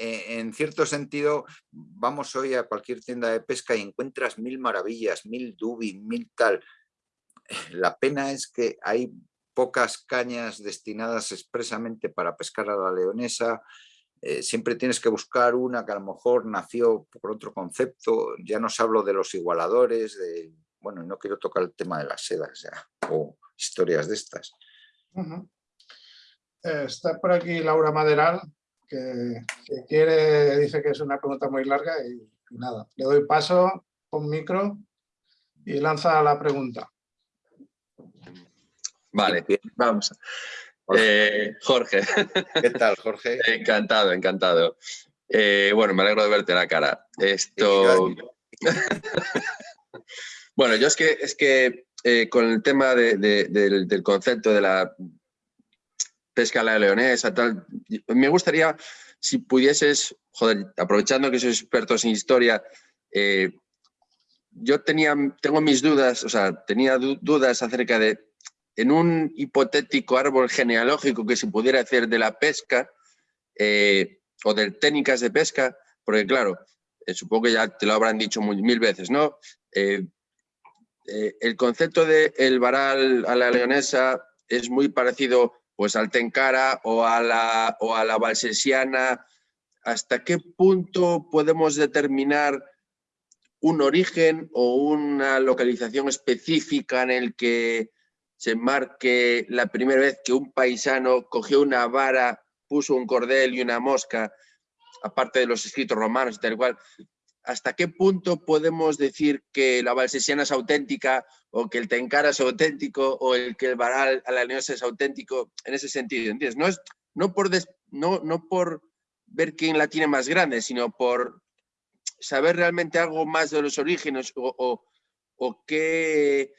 en cierto sentido, vamos hoy a cualquier tienda de pesca y encuentras mil maravillas, mil dubi, mil tal. La pena es que hay pocas cañas destinadas expresamente para pescar a la leonesa, eh, siempre tienes que buscar una que a lo mejor nació por otro concepto, ya no os hablo de los igualadores, de, bueno, no quiero tocar el tema de las sedas ya, o historias de estas. Eh, está por aquí Laura Maderal, que, quiere, dice que es una pregunta muy larga y, nada, le doy paso con micro y lanza la pregunta. Vale, vamos. Eh, Jorge. ¿Qué tal, Jorge? encantado, encantado. Eh, bueno, me alegro de verte la cara. Esto... bueno, yo es que, es que eh, con el tema del, del, concepto de la pesca la leonesa, tal. Me gustaría, si pudieses, joder, aprovechando que sois expertos en historia, eh, yo tenía, tengo mis dudas, o sea, tenía dudas acerca de, en un hipotético árbol genealógico que se pudiera hacer de la pesca eh, o de técnicas de pesca, porque claro, eh, supongo que ya te lo habrán dicho mil veces, ¿no? el concepto de el varal a la leonesa es muy parecido pues al Tenkara o a la, o a la Valsesiana, ¿hasta qué punto podemos determinar un origen o una localización específica en el que se marque la primera vez que un paisano cogió una vara, puso un cordel y una mosca, aparte de los escritos romanos y tal cual, ¿hasta qué punto podemos decir que la valsesiana es auténtica o que el Tenkara es auténtico o el que el Baral a la leonesa es auténtico en ese sentido? ¿entiendes? No, es, no, por no, no por ver quién la tiene más grande, sino por saber realmente algo más de los orígenes o, o, qué,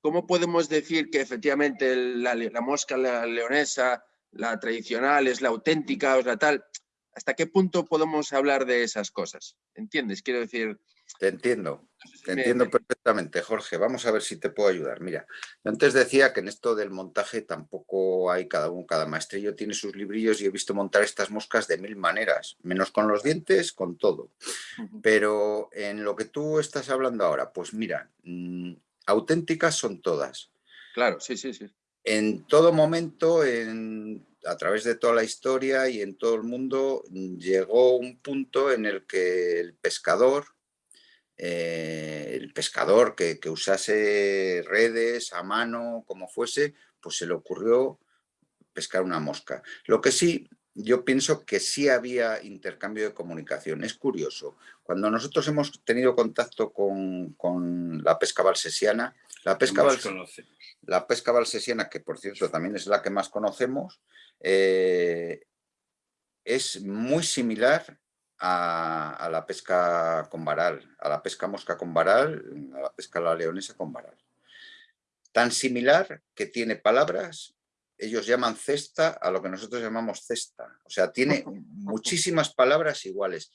cómo podemos decir que efectivamente la, la mosca la leonesa, la tradicional, es la auténtica o la tal ¿Hasta qué punto podemos hablar de esas cosas? ¿Entiendes? Quiero decir... Te entiendo, te entiendo perfectamente, Jorge. Vamos a ver si te puedo ayudar. Mira, antes decía que en esto del montaje tampoco hay cada uno, cada maestrillo tiene sus librillos y he visto montar estas moscas de mil maneras, menos con los dientes, con todo. Pero en lo que tú estás hablando ahora, pues mira, mm, auténticas son todas. Claro, sí, sí, sí. En todo momento, a través de toda la historia y en todo el mundo, llegó un punto en el que el pescador, eh, el pescador que, que, usase redes a mano, como fuese, pues se le ocurrió pescar una mosca. Lo que sí, yo pienso que sí había intercambio de comunicación. Es curioso, cuando nosotros hemos tenido contacto con, con la pesca valsesiana, la pesca, la pesca valsesiana, que por cierto también es la que más conocemos, eh, es muy similar a, la pesca con varal, a la pesca mosca con varal, a la pesca la leonesa con varal. Tan similar que tiene palabras, ellos llaman cesta a lo que nosotros llamamos cesta. O sea, tiene muchísimas palabras iguales.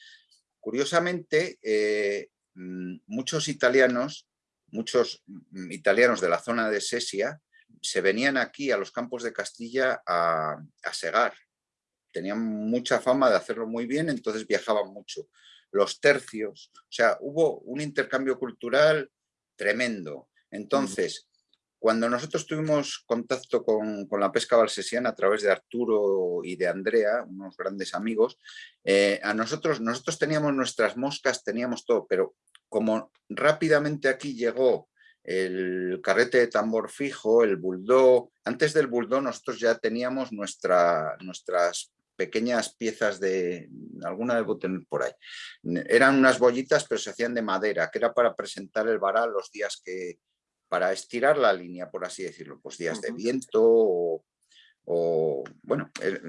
Curiosamente, eh, mm, muchos italianos muchos mm, italianos de la zona de Sesia se venían aquí a los campos de Castilla a, segar. Tenían mucha fama de hacerlo muy bien, entonces viajaban mucho. Los tercios, o sea, hubo un intercambio cultural tremendo. Entonces, cuando nosotros tuvimos contacto con, la pesca valsesiana a través de Arturo y de Andrea, unos grandes amigos, eh, a nosotros, nosotros teníamos nuestras moscas, teníamos todo, pero como rápidamente aquí llegó el carrete de tambor fijo, el bulldog, antes del bulldog nosotros ya teníamos nuestra, nuestras pequeñas piezas de, alguna de tener por ahí. Eran unas bollitas pero se hacían de madera, que era para presentar el varal los días que, para estirar la línea, por así decirlo, pues días de viento o, bueno, eh,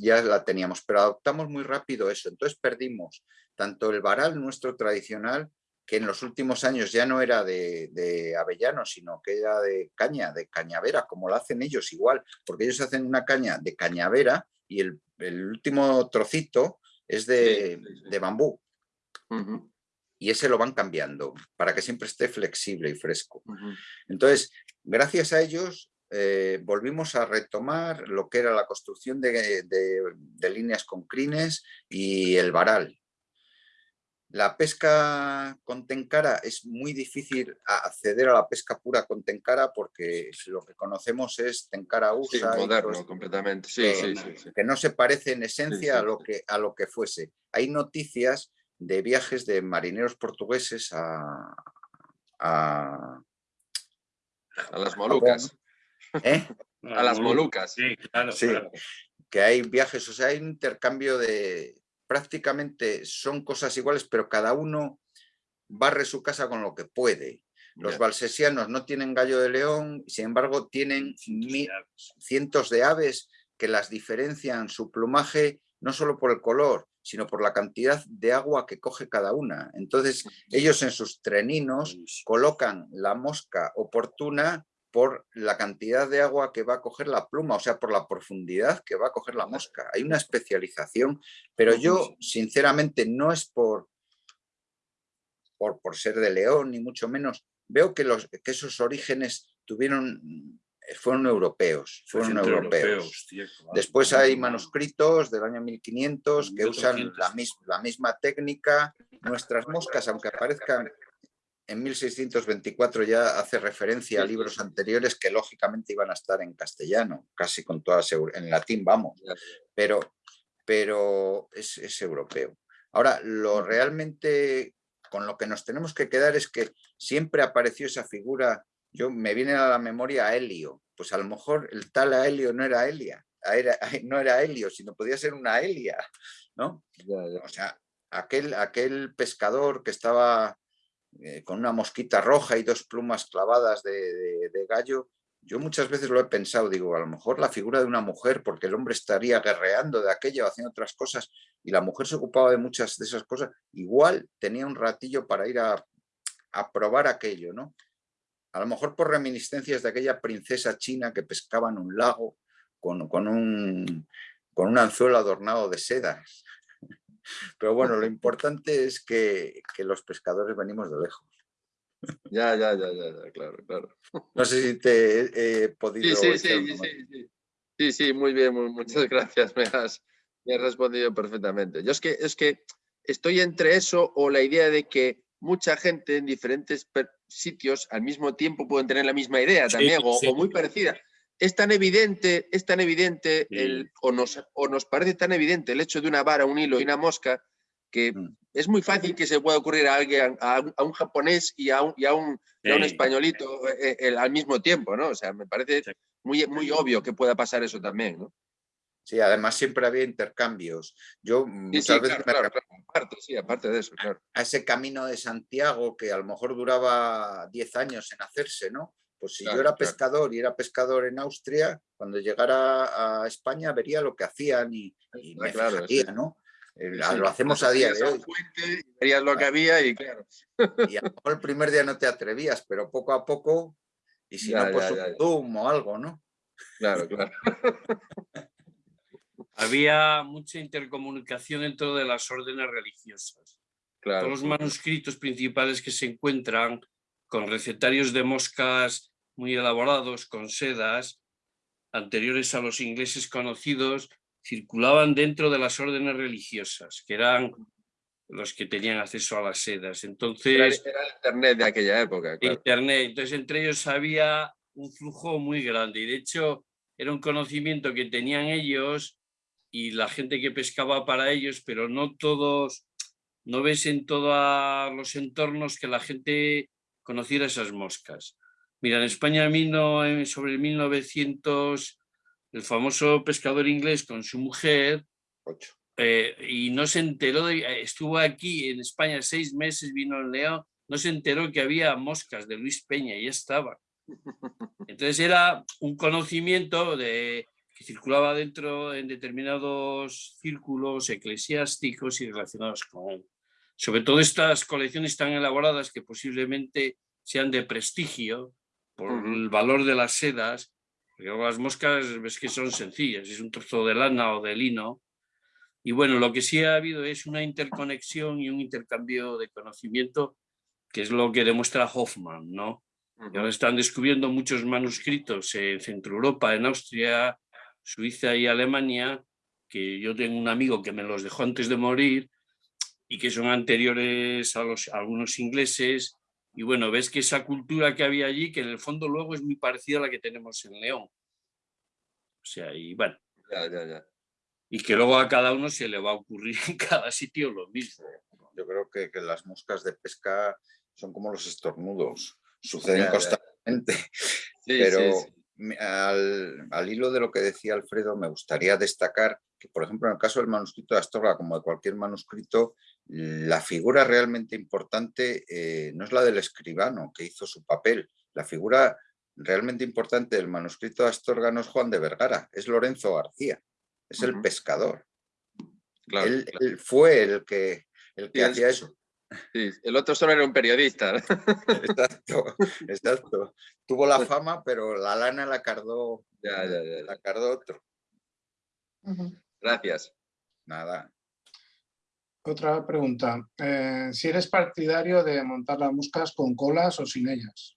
ya la teníamos, pero adoptamos muy rápido eso, entonces perdimos tanto el varal nuestro tradicional que en los últimos años ya no era de, avellano, sino que era de caña, de cañavera, como lo hacen ellos igual, porque ellos hacen una caña de cañavera y el, último trocito es de, bambú. Y ese lo van cambiando para que siempre esté flexible y fresco. Entonces, gracias a ellos eh, volvimos a retomar lo que era la construcción de, de líneas con crines y el varal. La pesca con tencara es muy difícil acceder a la pesca pura con tencara porque lo que conocemos es tencara usa. moderno, completamente. Sí, sí, sí, que no se parece en esencia a, lo que, a lo que fuese. Hay noticias de viajes de marineros portugueses a... A, a las Molucas. ¿Eh? A las Molucas. Sí, claro, sí. Que hay viajes, o sea, hay un intercambio de, prácticamente son cosas iguales, pero cada uno barre su casa con lo que puede. Los valsesianos no tienen gallo de león, sin embargo tienen cientos de aves que las diferencian su plumaje no solo por el color, sino por la cantidad de agua que coge cada una. Entonces ellos en sus treninos colocan la mosca oportuna por la cantidad de agua que va a coger la pluma, o sea, por la profundidad que va a coger la mosca. Hay una especialización, pero yo, sinceramente, no es por, por, por ser de León, ni mucho menos. Veo que, los, que esos orígenes tuvieron fueron europeos, fueron europeos. Después hay manuscritos del año 1500 que usan la, la misma técnica. Nuestras moscas, aunque aparezcan en 1624 ya hace referencia a libros anteriores que lógicamente iban a estar en castellano, casi con toda seguridad, en latín vamos, pero, pero es, europeo. Ahora, lo realmente con lo que nos tenemos que quedar es que siempre apareció esa figura, yo me viene a la memoria a Helio, pues a lo mejor el tal a Helio no era Elia, no era Helio, sino podía ser una Elia, ¿no? O sea, aquel, aquel pescador que estaba eh, con una mosquita roja y dos plumas clavadas de, gallo, yo muchas veces lo he pensado, digo, a lo mejor la figura de una mujer, porque el hombre estaría guerreando de aquello, haciendo otras cosas, y la mujer se ocupaba de muchas de esas cosas, igual tenía un ratillo para ir a, probar aquello, ¿no? A lo mejor por reminiscencias de aquella princesa china que pescaba en un lago con, un, con un anzuelo adornado de sedas. Pero bueno, lo importante es que, los pescadores venimos de lejos. Ya, ya, ya, ya, claro, claro. No sé si te he podido... Sí, sí, sí, sí, sí, sí, muy bien, muchas gracias, me has, me has respondido perfectamente. Yo es que, es que estoy entre eso o la idea de que mucha gente en diferentes sitios al mismo tiempo pueden tener la misma idea también, o, sí. o muy parecida. Es tan evidente, es tan evidente, Sí. el, o, nos, o nos parece tan evidente el hecho de una vara, un hilo y una mosca, que Mm. es muy fácil que se pueda ocurrir a alguien, a, un- a un japonés y a un, y a un, y a un españolito eh, eh, al mismo tiempo, ¿no? O sea, me parece Sí. muy, muy obvio que pueda pasar eso también, ¿no? Sí, además siempre había intercambios. Yo muchas sí, veces claro, me claro, claro, aparte, sí, aparte de eso, claro. a ese camino de Santiago que a lo mejor duraba 10 años en hacerse, ¿no? Pues si Claro, yo era claro. pescador y era pescador en Austria, cuando llegara a España vería lo que hacían y, y Está me claro, fijaría, sí. ¿no? Eh, Sí, lo hacemos a día de hoy. y verías lo que había y claro. Y a lo mejor el primer día no te atrevías, pero poco a poco, y si Ya, no, pues ya, un ya. zoom o algo, ¿no? Claro, claro. Había mucha intercomunicación dentro de las órdenes religiosas. claro. Todos los manuscritos principales que se encuentran con recetarios de moscas muy elaborados, con sedas, anteriores a los ingleses conocidos, circulaban dentro de las órdenes religiosas, que eran los que tenían acceso a las sedas. Era, Entonces, era el internet de aquella época, claro. Internet. Entonces, entre ellos había un flujo muy grande y de hecho era un conocimiento que tenían ellos y la gente que pescaba para ellos, pero no todos, no ves en todos los entornos que la gente conociera esas moscas. Mira, en España sobre el 1900 el famoso pescador inglés con su mujer Ocho. eh, y no se enteró, de, eh, estuvo aquí en España seis meses, vino en León, no se enteró que había moscas de Luis Peña y ya estaba. Entonces era un conocimiento de, que circulaba dentro en determinados círculos eclesiásticos y relacionados con él. Sobre todo estas colecciones tan elaboradas que posiblemente sean de prestigio por el valor de las sedas, porque las moscas ves que son sencillas, es un trozo de lana o de lino, y bueno, lo que sí ha habido es una interconexión y un intercambio de conocimiento, que es lo que demuestra Hoffman, ¿no? Y ahora están descubriendo muchos manuscritos en Centro Europa, en Austria, Suiza y Alemania, que yo tengo un amigo que me los dejó antes de morir y que son anteriores a, los, a algunos ingleses. Y bueno, ves que esa cultura que había allí, que en el fondo luego es muy parecida a la que tenemos en León. O sea, y bueno, Ya, ya, ya. y que luego a cada uno se le va a ocurrir en cada sitio lo mismo. Yo creo que, que las moscas de pesca son como los estornudos, suceden constantemente. Sí, Pero sí, sí. me- al, al hilo de lo que decía Alfredo, me gustaría destacar que, por ejemplo, en el caso del manuscrito de Astorga, como de cualquier manuscrito, la figura realmente importante eh, no es la del escribano que hizo su papel. La figura realmente importante del manuscrito de Astorga no es Juan de Vergara, es Lorenzo García, es el pescador. Claro, él, claro. él fue el que, el que Sí, hacía eso. Sí, El otro solo era un periodista. Exacto, exacto. Tuvo la fama, pero la lana la cardó, Ya, ya, ya, ya. la cardó otro. Gracias. Nada. Otra pregunta. eh, si eres partidario de montar las moscas con colas o sin ellas.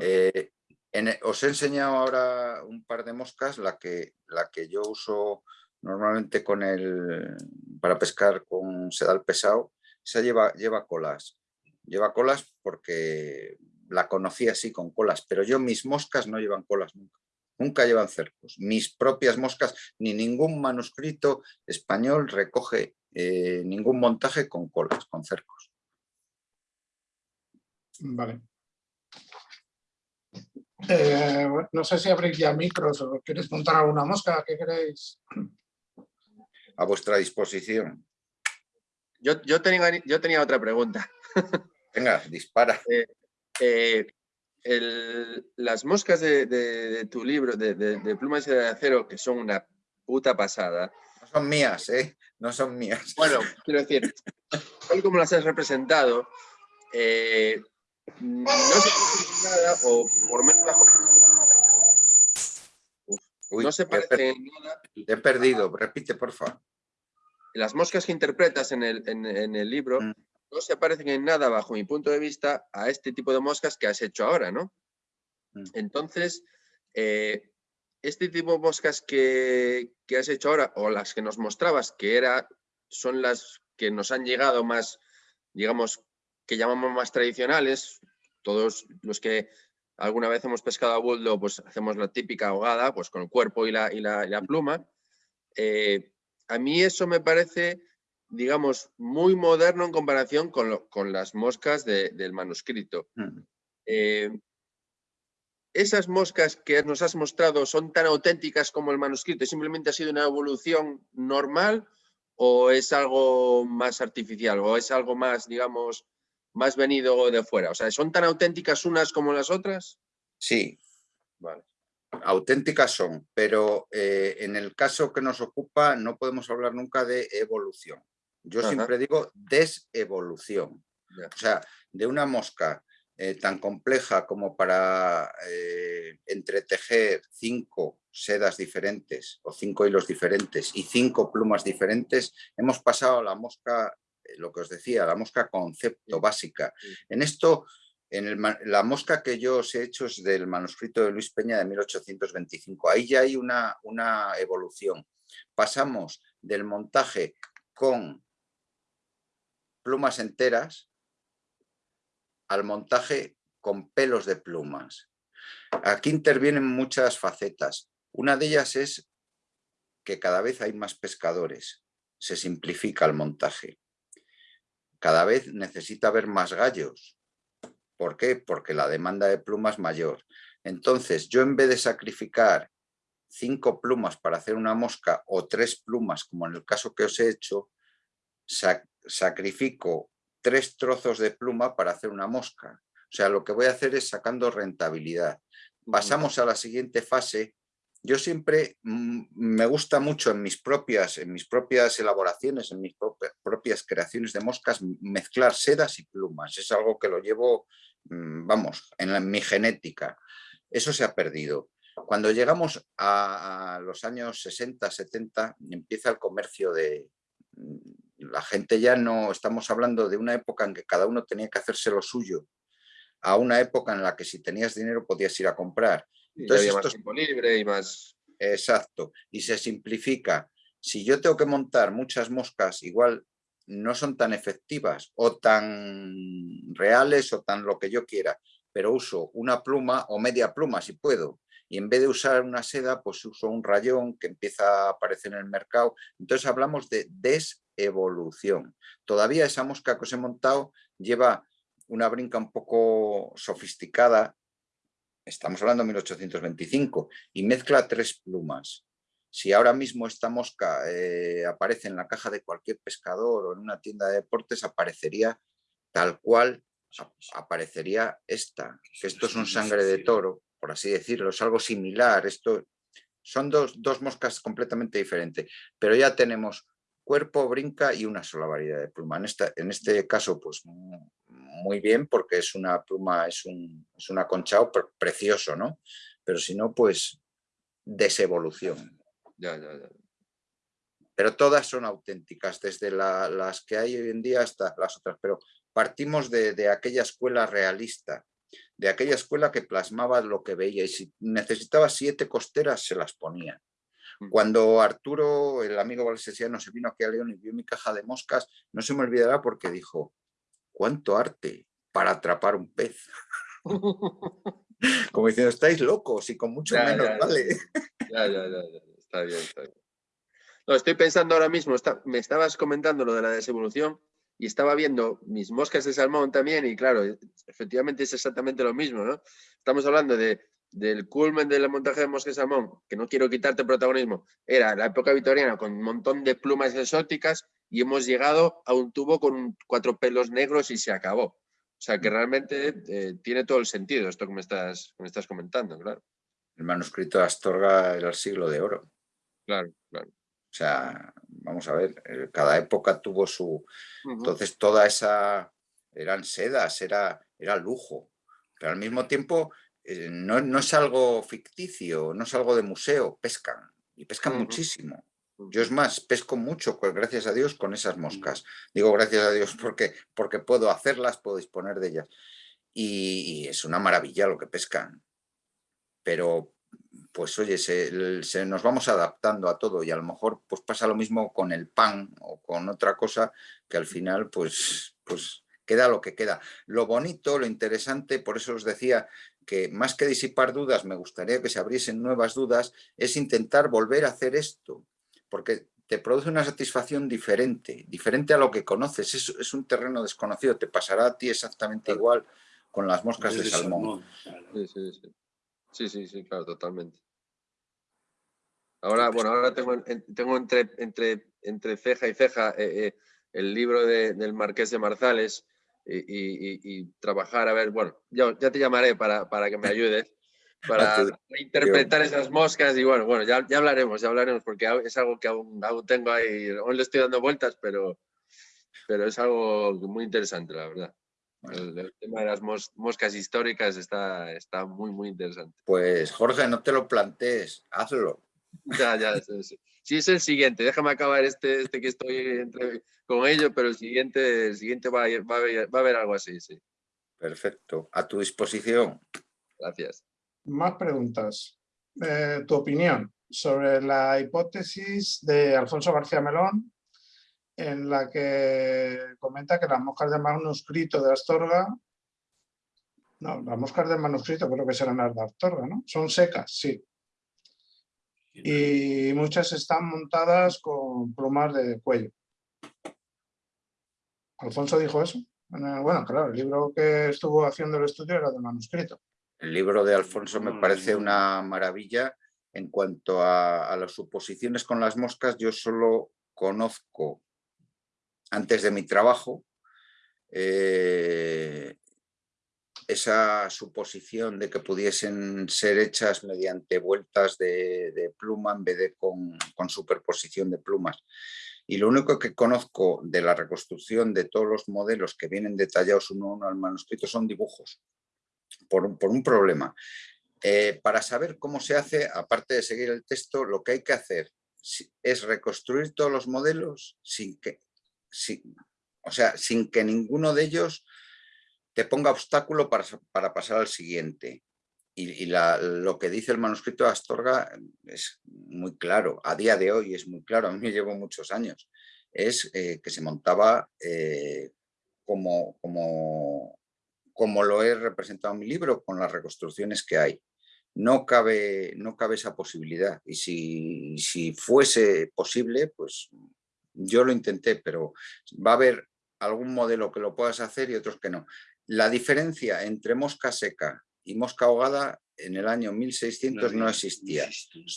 Eh, en e- os he enseñado ahora un par de moscas, la que, la que yo uso normalmente con el, para pescar con sedal pesado, esa lleva, lleva colas. Lleva colas porque la conocí así con colas, pero yo mis moscas no llevan colas nunca. Nunca llevan cercos. Mis propias moscas, ni ningún manuscrito español recoge eh, ningún montaje con colas, con cercos. Vale. Eh, no sé si abrís ya micros o queréis montar alguna mosca, ¿qué queréis? A vuestra disposición. Yo, yo, tenía, yo tenía otra pregunta. Venga, dispara. Eh, el- las moscas de, de- de tu libro, de, de, de Plumas de Acero, que son una puta pasada. No son mías, ¿eh? No son mías. Bueno, quiero decir, tal como las has representado, eh, no se parece en nada, o por menos bajo, Uy, no se te he per- parece en nada. te he perdido. Repite, por favor. Las moscas que interpretas en el, en, en el libro Mm. no se parecen en nada, bajo mi punto de vista, a este tipo de moscas que has hecho ahora, ¿no? Mm. Entonces, eh, este tipo de moscas que, que has hecho ahora, o las que nos mostrabas, que era, son las que nos han llegado más, digamos, que llamamos más tradicionales, todos los que alguna vez hemos pescado a buldo, pues hacemos la típica ahogada, pues con el cuerpo y la, y la, pluma. Eh, a mí eso me parece, digamos, muy moderno en comparación con, con las moscas del manuscrito. Mm. Eh, ¿Esas moscas que nos has mostrado son tan auténticas como el manuscrito? ¿Simplemente ha sido una evolución normal o es algo más artificial o es algo más, digamos, más venido de fuera? O sea, ¿son tan auténticas unas como las otras? Sí. Vale. Auténticas son, pero eh, en el caso que nos ocupa no podemos hablar nunca de evolución. Yo siempre digo desevolución. O sea, de una mosca eh, tan compleja como para eh, entretejer cinco sedas diferentes o cinco hilos diferentes y cinco plumas diferentes, hemos pasado a la mosca, eh, lo que os decía, la mosca concepto básica. En esto, en la mosca que yo os he hecho es del manuscrito de Luis Peña de 1825. Ahí ya hay una, una evolución. Pasamos del montaje con plumas enteras al montaje con pelos de plumas. Aquí intervienen muchas facetas. Una de ellas es que cada vez hay más pescadores, se simplifica el montaje. Cada vez necesita haber más gallos. ¿Por qué? Porque la demanda de plumas es mayor. Entonces, yo en vez de sacrificar cinco plumas para hacer una mosca o tres plumas, como en el caso que os he hecho, sacrifico tres trozos de pluma para hacer una mosca. O sea, lo que voy a hacer es sacando rentabilidad. Pasamos a la siguiente fase. Yo siempre mm, me gusta mucho en mis propias, en mis propias elaboraciones, en mis propias creaciones de moscas, mezclar sedas y plumas. Es algo que lo llevo, mm, vamos, en, mi genética. Eso se ha perdido. Cuando llegamos a, los años 60, 70, empieza el comercio de, la gente ya no, estamos hablando de una época en que cada uno tenía que hacerse lo suyo, a una época en la que si tenías dinero podías ir a comprar. Entonces, había más tiempo libre y más... Exacto, y se simplifica. Si yo tengo que montar muchas moscas, igual no son tan efectivas o tan reales o tan lo que yo quiera, pero uso una pluma o media pluma si puedo. Y en vez de usar una seda, pues uso un rayón que empieza a aparecer en el mercado. Entonces hablamos de des evolución. Todavía esa mosca que os he montado lleva una brinca un poco sofisticada, estamos hablando de 1825, y mezcla tres plumas. Si ahora mismo esta mosca eh, aparece en la caja de cualquier pescador o en una tienda de deportes, aparecería tal cual aparecería esta, que esto es un sangre de toro, por así decirlo, es algo similar, esto son dos, dos moscas completamente diferentes, pero ya tenemos cuerpo, brinca y una sola variedad de pluma. En, esta, en este caso, pues muy bien, porque es una pluma, es un, es un aconchado precioso, ¿no? Pero si no, pues desevolución. Ya, ya, ya. Pero todas son auténticas, desde las que hay hoy en día hasta las otras. Pero partimos de, de aquella escuela realista, de aquella escuela que plasmaba lo que veía y si necesitaba siete costeras se las ponía. Cuando Arturo, el amigo valsesiano, se vino aquí a León y vio mi caja de moscas, no se me olvidará porque dijo, ¿cuánto arte para atrapar un pez? Como diciendo, estáis locos y con mucho menos vale. Ya, ya, ya, está bien, está bien. No, estoy pensando ahora mismo, me estabas comentando lo de la desevolución y estaba viendo mis moscas de salmón también y claro, efectivamente es exactamente lo mismo, ¿no? Estamos hablando de del culmen del montaje de Mosque Salmón, que no quiero quitarte protagonismo, era la época victoriana con un montón de plumas exóticas y hemos llegado a un tubo con cuatro pelos negros y se acabó. O sea que realmente eh, tiene todo el sentido esto que me estás, me estás comentando, claro. El manuscrito de Astorga era el siglo de oro. Claro, claro. O sea, vamos a ver, eh, cada época tuvo su... Entonces toda esa... eran sedas, era, era lujo. Pero al mismo tiempo eh, no, es algo ficticio, no es algo de museo, pescan y pescan muchísimo. Yo es más, pesco mucho, pues, gracias a Dios, con esas moscas. Digo gracias a Dios porque, porque puedo hacerlas, puedo disponer de ellas. Y, es una maravilla lo que pescan. Pero, pues oye, se, nos vamos adaptando a todo y a lo mejor pues pasa lo mismo con el pan o con otra cosa que al final pues, pues queda lo que queda. Lo bonito, lo interesante, por eso os decía que más que disipar dudas, me gustaría que se abriesen nuevas dudas, es intentar volver a hacer esto, porque te produce una satisfacción diferente, diferente a lo que conoces, es, un terreno desconocido, te pasará a ti exactamente igual con las moscas de, salmón. Sí, sí, sí. Sí, sí, sí, claro, totalmente. Ahora, bueno, ahora tengo, tengo entre, entre, entre ceja y ceja eh, eh, el libro del Marqués de Marzales y, trabajar, a ver, bueno, ya, ya te llamaré para, para que me ayudes para interpretar esas moscas y bueno, bueno, ya, ya, hablaremos, ya hablaremos porque es algo que aún, aún tengo ahí, aún le estoy dando vueltas, pero, pero es algo muy interesante, la verdad. El, tema de las moscas históricas está, está muy, muy interesante. Pues Jorge, no te lo plantees, hazlo. Ya, ya, sí, es el siguiente. Déjame acabar este, este que estoy entre, con ello, pero el siguiente, el siguiente va, a, va, a va a haber algo así, sí. Perfecto. A tu disposición. Gracias. Más preguntas. Eh, tu opinión sobre la hipótesis de Alfonso García Melón en la que comenta que las moscas de manuscrito de Astorga no, las moscas de manuscrito creo que serán las de Astorga, ¿no? Son secas, sí. Y muchas están montadas con plumas de cuello. ¿Alfonso dijo eso? Bueno, claro, el libro que estuvo haciendo el estudio era de manuscrito. El libro de Alfonso me parece una maravilla. En cuanto a, las suposiciones con las moscas, yo solo conozco, antes de mi trabajo, eh, esa suposición de que pudiesen ser hechas mediante vueltas de, pluma en vez de con, superposición de plumas. Y lo único que conozco de la reconstrucción de todos los modelos que vienen detallados uno a uno al manuscrito son dibujos, por, un problema. Eh, para saber cómo se hace, aparte de seguir el texto, lo que hay que hacer es reconstruir todos los modelos sin que, o sea, sin que ninguno de ellos te ponga obstáculo para, pasar al siguiente. Y, lo que dice el manuscrito de Astorga es muy claro, a día de hoy es muy claro, a mí me llevo muchos años, es eh, que se montaba eh, como, como, como lo he representado en mi libro, con las reconstrucciones que hay. No cabe, no cabe esa posibilidad y si, si fuese posible, pues yo lo intenté, pero va a haber algún modelo que lo puedas hacer y otros que no. La diferencia entre mosca seca y mosca ahogada en el año 1600 no, existía.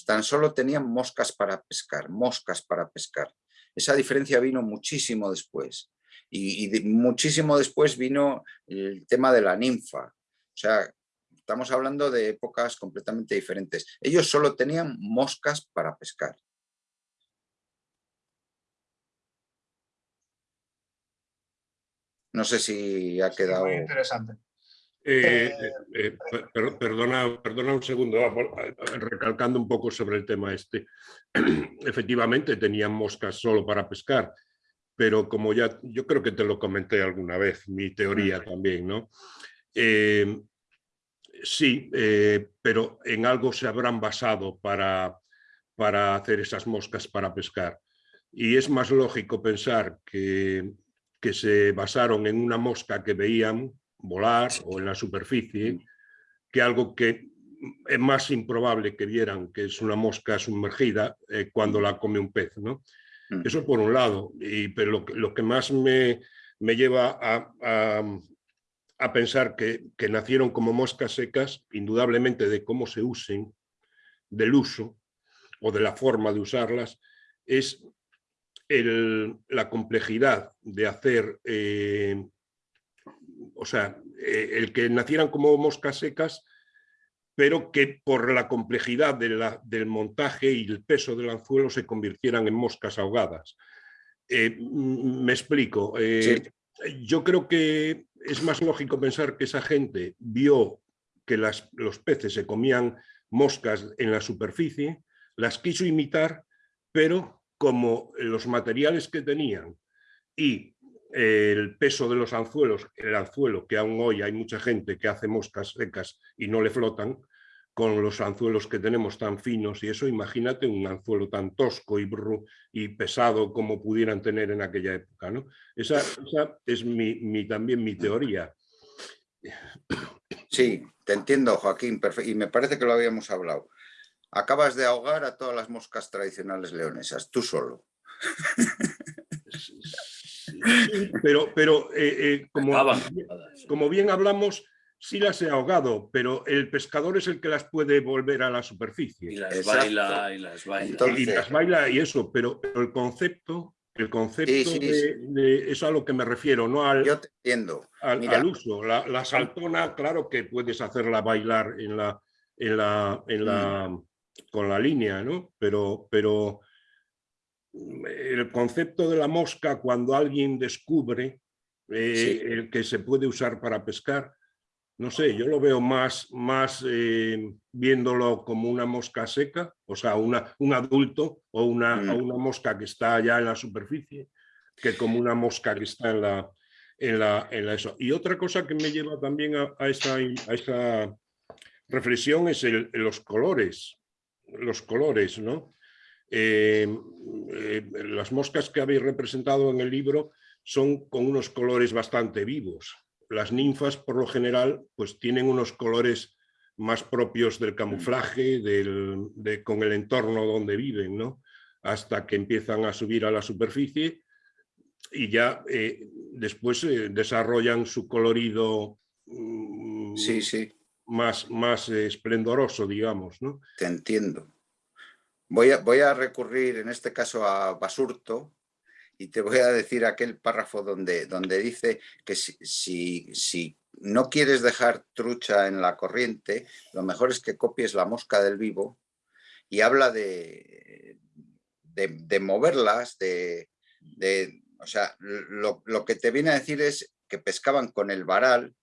Tan solo tenían moscas para pescar, moscas para pescar. Esa diferencia vino muchísimo después. Y, muchísimo después vino el tema de la ninfa. O sea, estamos hablando de épocas completamente diferentes. Ellos solo tenían moscas para pescar. No sé si ha quedado... muy interesante. Eh, eh, eh, perdona, perdona un segundo, recalcando un poco sobre el tema este. Efectivamente tenían moscas solo para pescar, pero como ya yo creo que te lo comenté alguna vez, mi teoría también, ¿no? sí, pero en algo se habrán basado para, para hacer esas moscas para pescar. Y es más lógico pensar que que se basaron en una mosca que veían volar o en la superficie, que algo que es más improbable que vieran que es una mosca sumergida eh, cuando la come un pez. ¿no? Mm. Eso por un lado, y, pero lo, que más me, me lleva a, a, pensar que, que, nacieron como moscas secas, indudablemente de cómo se usen, del uso o de la forma de usarlas, es la complejidad de hacer, eh, o sea, eh, el que nacieran como moscas secas, pero que por la complejidad del montaje y el peso del anzuelo se convirtieran en moscas ahogadas. Eh, me explico. Yo creo que es más lógico pensar que esa gente vio que las, los peces se comían moscas en la superficie, las quiso imitar, pero como los materiales que tenían y el peso de los anzuelos, el anzuelo, que aún hoy hay mucha gente que hace moscas secas y no le flotan, con los anzuelos que tenemos tan finos y eso, imagínate un anzuelo tan tosco y, y pesado como pudieran tener en aquella época. ¿no? Esa, es mi, también mi teoría. Sí, te entiendo, Joaquín, y me parece que lo habíamos hablado. Acabas de ahogar a todas las moscas tradicionales leonesas, tú solo. pero, pero eh, eh, como, como bien hablamos, sí las he ahogado, pero el pescador es el que las puede volver a la superficie. Y las baila, y las baila. y las baila y eso, pero, el concepto, el concepto De, eso a lo que me refiero, no al, Yo te entiendo. al, uso. La, saltona, claro que puedes hacerla bailar en la, en la, en la, mm. Con la línea, ¿no? Pero, pero el concepto de la mosca cuando alguien descubre eh, el que se puede usar para pescar, no sé, yo lo veo más, más eh, viéndolo como una mosca seca, o sea, una, un adulto o una, mm. una mosca que está ya en la superficie, que como una mosca que está en la, en la, en la eso. Y otra cosa que me lleva también a, a, esta, a reflexión es el, los colores, los colores, ¿no? Eh, eh, las moscas que habéis representado en el libro son con unos colores bastante vivos, las ninfas por lo general pues tienen unos colores más propios del camuflaje, de, con el entorno donde viven, ¿no? hasta que empiezan a subir a la superficie y ya eh, después desarrollan su colorido mm, sí, sí. Más, más esplendoroso, digamos. ¿no? Te entiendo. Voy a, voy a recurrir en este caso a Basurto, y te voy a decir aquel párrafo donde, donde dice que si, si, no quieres dejar trucha en la corriente, lo mejor es que copies la mosca del vivo y habla de, de, moverlas, de, de, o sea, lo, lo que te viene a decir es que pescaban con el varal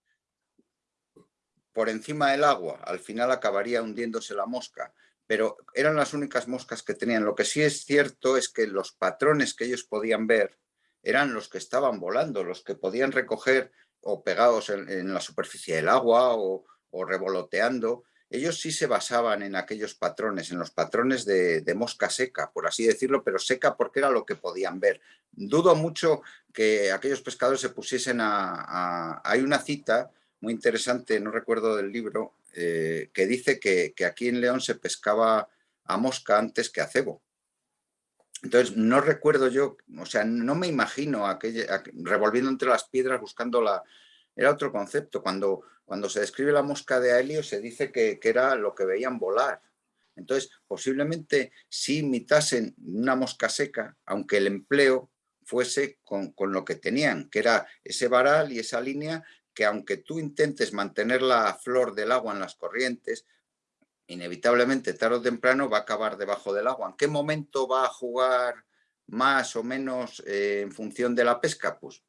por encima del agua, al final acabaría hundiéndose la mosca, pero eran las únicas moscas que tenían. Lo que sí es cierto es que los patrones que ellos podían ver eran los que estaban volando, los que podían recoger o pegados en, la superficie del agua o, revoloteando. Ellos sí se basaban en aquellos patrones, en los patrones de, mosca seca, por así decirlo, pero seca porque era lo que podían ver. Dudo mucho que aquellos pescadores se pusiesen a hay una cita muy interesante, no recuerdo del libro, eh, que dice que, aquí en León se pescaba a mosca antes que a cebo. Entonces, no recuerdo yo, o sea, no me imagino aquella, revolviendo entre las piedras buscando la... Era otro concepto. Cuando, cuando se describe la mosca de Aelio se dice que, era lo que veían volar. Entonces, posiblemente si imitasen una mosca seca, aunque el empleo fuese con, con, lo que tenían, que era ese varal y esa línea que aunque tú intentes mantener la flor del agua en las corrientes, inevitablemente tarde o temprano va a acabar debajo del agua. ¿En qué momento va a jugar más o menos eh, en función de la pesca? Pues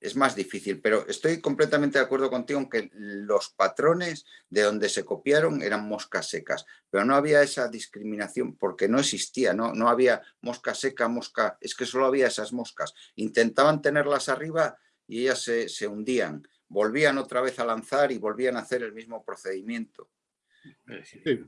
es más difícil, pero estoy completamente de acuerdo contigo en que los patrones de donde se copiaron eran moscas secas, pero no había esa discriminación porque no existía, no, no había mosca seca, mosca, es que solo había esas moscas. Intentaban tenerlas arriba y ellas se, hundían, volvían otra vez a lanzar y volvían a hacer el mismo procedimiento.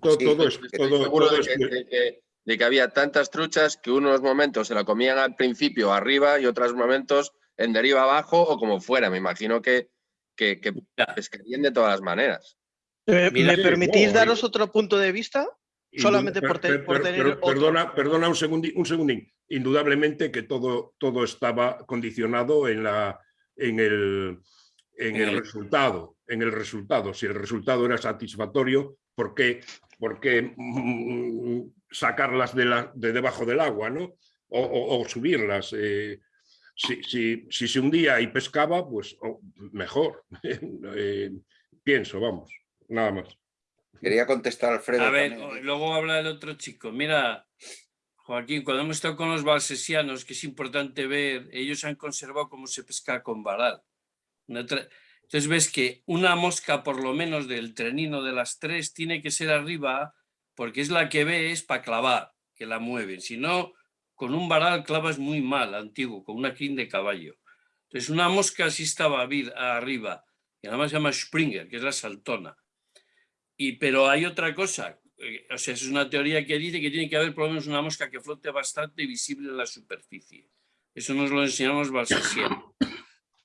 todo, es, seguro de, que, había tantas truchas que unos momentos se la comían al principio arriba y otros momentos en deriva abajo o como fuera. Me imagino que, que, pescarían de todas las maneras. ¿Me, permitís daros otro punto de vista? Solamente por, tener Perdona, perdona un segundín, un segundín. Indudablemente que todo, todo estaba condicionado en la, en el, en el resultado, en el resultado. Si el resultado era satisfactorio, ¿por qué, por qué mm, sacarlas de, la, de, debajo del agua, ¿no? O, subirlas. Eh, si, si, si, se hundía y pescaba, pues oh, mejor. Eh, pienso, vamos, nada más. Quería contestar Alfredo. A ver, luego habla el otro chico. Mira, Joaquín, cuando hemos estado con los balsesianos, que es importante ver, ellos han conservado cómo se pesca con varal. Entonces ves que una mosca, por lo menos del trenino de las tres, tiene que ser arriba, porque es la que ve, es para clavar, que la mueven. Si no, con un varal clavas muy mal, antiguo, con una crin de caballo. Entonces una mosca sí estaba arriba, y además se llama Springer, que es la saltona. Y, pero hay otra cosa, eh, o sea, es una teoría que dice que tiene que haber por lo menos una mosca que flote bastante visible en la superficie. Eso nos lo enseñamos Balsasiano.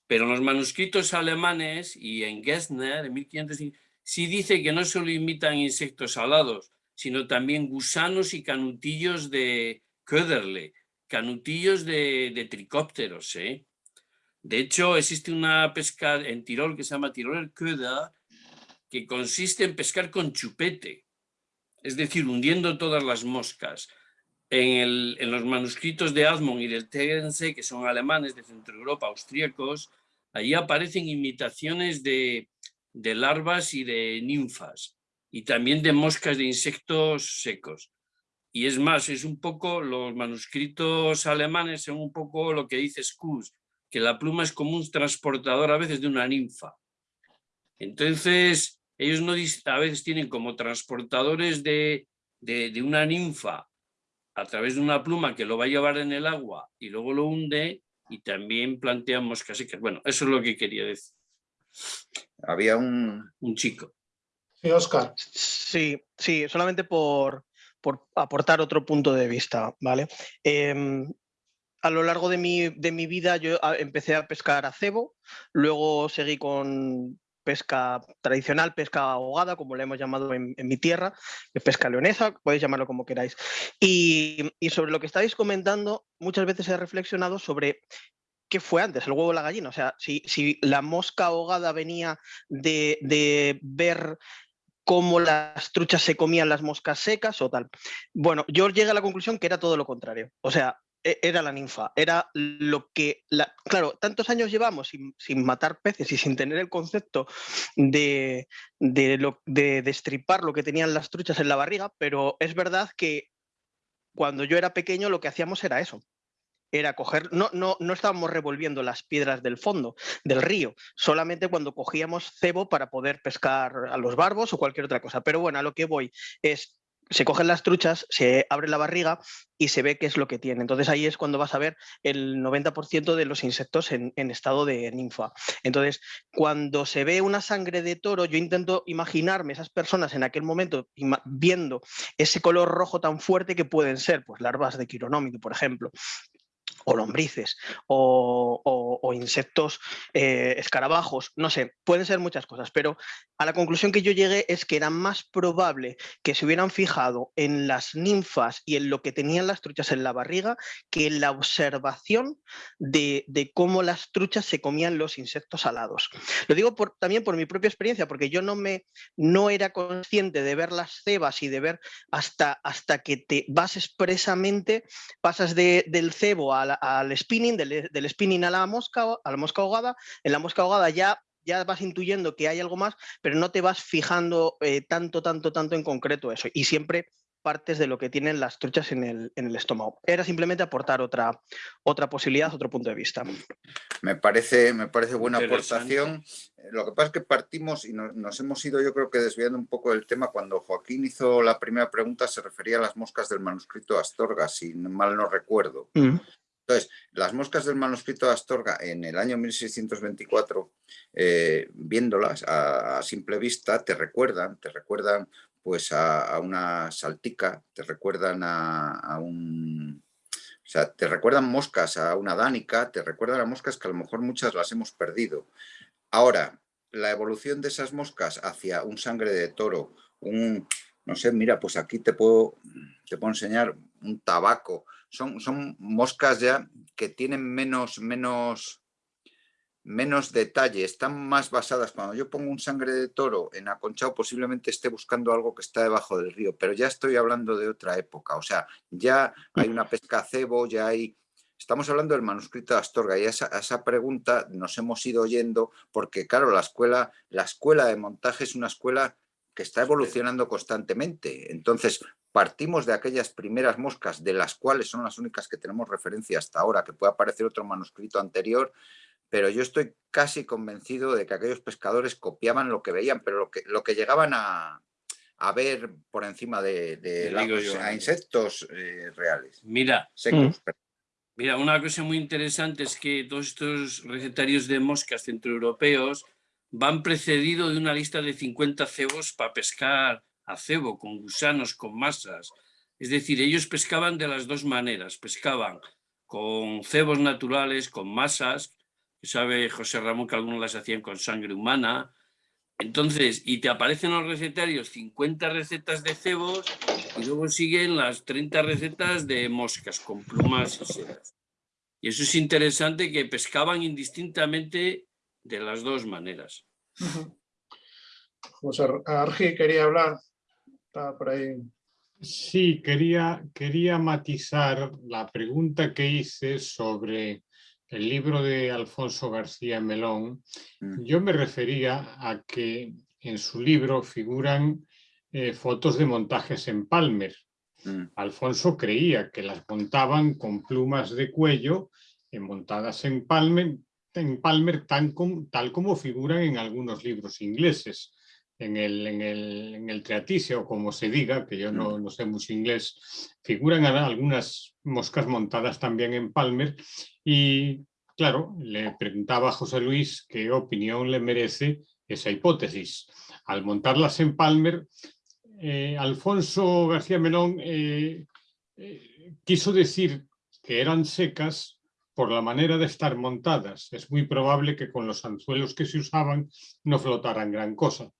Pero en los manuscritos alemanes y en Gessner, en 1500, sí dice que no solo imitan insectos alados, sino también gusanos y canutillos de Köderle, canutillos de, de tricópteros. ¿eh? De hecho, existe una pesca en Tirol que se llama Tiroler Köder, que consiste en pescar con chupete, es decir, hundiendo todas las moscas. En, los manuscritos de Admont y del Tegernsee, que son alemanes de Centro Europa, austríacos, allí aparecen imitaciones de, larvas y de ninfas, y también de moscas de insectos secos. Y es más, es un poco, los manuscritos alemanes son un poco lo que dice Skuz, que la pluma es como un transportador a veces de una ninfa. Entonces, ellos no, a veces tienen como transportadores de, de, una ninfa a través de una pluma que lo va a llevar en el agua y luego lo hunde y también plantean moscas secas. Bueno, eso es lo que quería decir. Había un... Un chico. Sí, Oscar. Sí, sí, solamente por, por aportar otro punto de vista, ¿vale? Em, a lo largo de mi, de mi vida yo empecé a pescar a cebo, luego seguí con pesca tradicional, pesca ahogada, como le hemos llamado en, mi tierra, pesca leonesa, podéis llamarlo como queráis. Y, sobre lo que estáis comentando, muchas veces he reflexionado sobre qué fue antes, el huevo o la gallina. O sea, si, la mosca ahogada venía de, de ver cómo las truchas se comían las moscas secas o tal. Bueno, yo llegué a la conclusión que era todo lo contrario. O sea, era la ninfa, era lo que, la, claro, tantos años llevamos sin, matar peces y sin tener el concepto de, de, lo, de destripar lo que tenían las truchas en la barriga, pero es verdad que cuando yo era pequeño lo que hacíamos era eso, era coger, no, no, no estábamos revolviendo las piedras del fondo del río, solamente cuando cogíamos cebo para poder pescar a los barbos o cualquier otra cosa. Pero bueno, a lo que voy es se cogen las truchas, se abre la barriga y se ve qué es lo que tiene. Entonces ahí es cuando vas a ver el 90% de los insectos en, estado de ninfa. Entonces, cuando se ve una sangre de toro, yo intento imaginarme esas personas en aquel momento viendo ese color rojo tan fuerte que pueden ser, pues larvas de quironómido, por ejemplo, o lombrices o, insectos eh, escarabajos, no sé, pueden ser muchas cosas, pero a la conclusión que yo llegué es que era más probable que se hubieran fijado en las ninfas y en lo que tenían las truchas en la barriga que en la observación de, cómo las truchas se comían los insectos alados. Lo digo también por mi propia experiencia, porque yo no, me, no era consciente de ver las cebas y de ver hasta, hasta que te vas expresamente, pasas del cebo a al spinning, del, spinning a la mosca, a la mosca ahogada, en la mosca ahogada ya ya vas intuyendo que hay algo más, pero no te vas fijando eh, tanto, tanto, tanto en concreto eso. Y siempre partes de lo que tienen las truchas en el, en el, estómago. Era simplemente aportar otra, otra posibilidad, otro punto de vista. Me parece, me parece buena aportación. Lo que pasa es que partimos y nos, hemos ido, yo creo que desviando un poco del tema, cuando Joaquín hizo la primera pregunta se refería a las moscas del manuscrito Astorga, si mal no recuerdo. Mm. Entonces, las moscas del manuscrito de Astorga en el año 1624, eh, viéndolas a, simple vista, te recuerdan, te recuerdan pues a, una saltica, te recuerdan a, un... O sea, te recuerdan moscas a una dánica, te recuerdan a moscas que a lo mejor muchas las hemos perdido. Ahora, la evolución de esas moscas hacia un sangre de toro, un, no sé, mira, pues aquí te puedo, te puedo enseñar un tabaco, son, son moscas ya que tienen menos, menos, menos detalle, están más basadas. Cuando yo pongo un sangre de toro en aconchado, posiblemente esté buscando algo que está debajo del río, pero ya estoy hablando de otra época. O sea, ya hay una pesca cebo, ya hay... Estamos hablando del manuscrito de Astorga y a esa, esa, pregunta nos hemos ido oyendo porque, claro, la escuela, la escuela de montaje es una escuela que está evolucionando constantemente. Entonces, partimos de aquellas primeras moscas, de las cuales son las únicas que tenemos referencia hasta ahora, que puede aparecer otro manuscrito anterior, pero yo estoy casi convencido de que aquellos pescadores copiaban lo que veían, pero lo que, lo que llegaban a, ver por encima de, a insectos eh, reales. Mira, mm. mira, una cosa muy interesante es que todos estos recetarios de moscas centroeuropeos van precedidos de una lista de 50 cebos para pescar a cebo, con gusanos, con masas. Es decir, ellos pescaban de las dos maneras, pescaban con cebos naturales, con masas, sabe José Ramón que algunos las hacían con sangre humana, entonces, y te aparecen los recetarios 50 recetas de cebos y luego siguen las 30 recetas de moscas con plumas y sedas. Y eso es interesante que pescaban indistintamente de las dos maneras. José Argi quería hablar, estaba por ahí. Sí, quería, quería matizar la pregunta que hice sobre el libro de Alfonso García Melón, Mm. yo me refería a que en su libro figuran eh, fotos de montajes en Palmer. Mm. Alfonso creía que las montaban con plumas de cuello eh, montadas en Palmer, en Palmer tan com- tal como figuran en algunos libros ingleses. En el, en, el, en el Treatise, o como se diga, que yo no, no sé mucho inglés, figuran algunas moscas montadas también en Palmer y claro, le preguntaba a José Luis qué opinión le merece esa hipótesis. Al montarlas en Palmer, eh, Alfonso García Melón eh, eh, quiso decir que eran secas por la manera de estar montadas. Es muy probable que con los anzuelos que se usaban no flotaran gran cosa.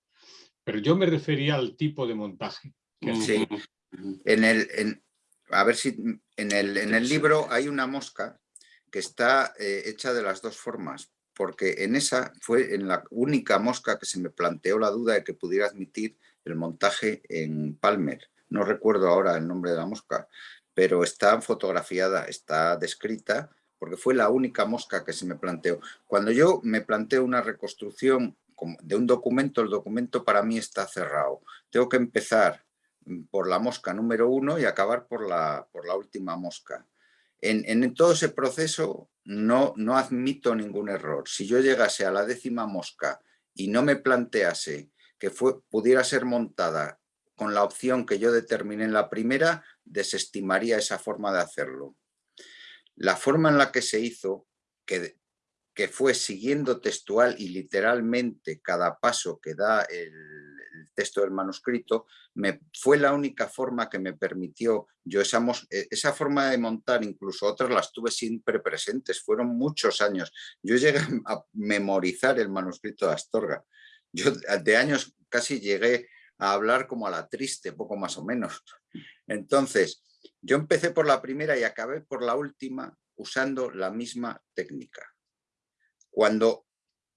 Pero yo me refería al tipo de montaje. que Mm. Sí. En el, en- a ver si en el, en el libro hay una mosca que está eh, hecha de las dos formas, porque en esa fue en la única mosca que se me planteó la duda de que pudiera admitir el montaje en Palmer. No recuerdo ahora el nombre de la mosca, pero está fotografiada, está descrita, porque fue la única mosca que se me planteó. Cuando yo me planteo una reconstrucción de un documento, el documento para mí está cerrado. Tengo que empezar mm, por la mosca número uno y acabar por la, por la última mosca. En, todo ese proceso no, no admito ningún error. Si yo llegase a la décima mosca y no me plantease que pudiera ser montada con la opción que yo determiné en la primera, desestimaría esa forma de hacerlo. La forma en la que se hizo, que, que fue siguiendo textual y literalmente cada paso que da el, texto del manuscrito, me, fue la única forma que me permitió, yo esa, eh, esa forma de montar, incluso otras las tuve siempre presentes, fueron muchos años. Yo llegué a memorizar el manuscrito de Astorga. Yo de años casi llegué a hablar como a la triste, poco más o menos. Entonces, yo empecé por la primera y acabé por la última usando la misma técnica. Cuando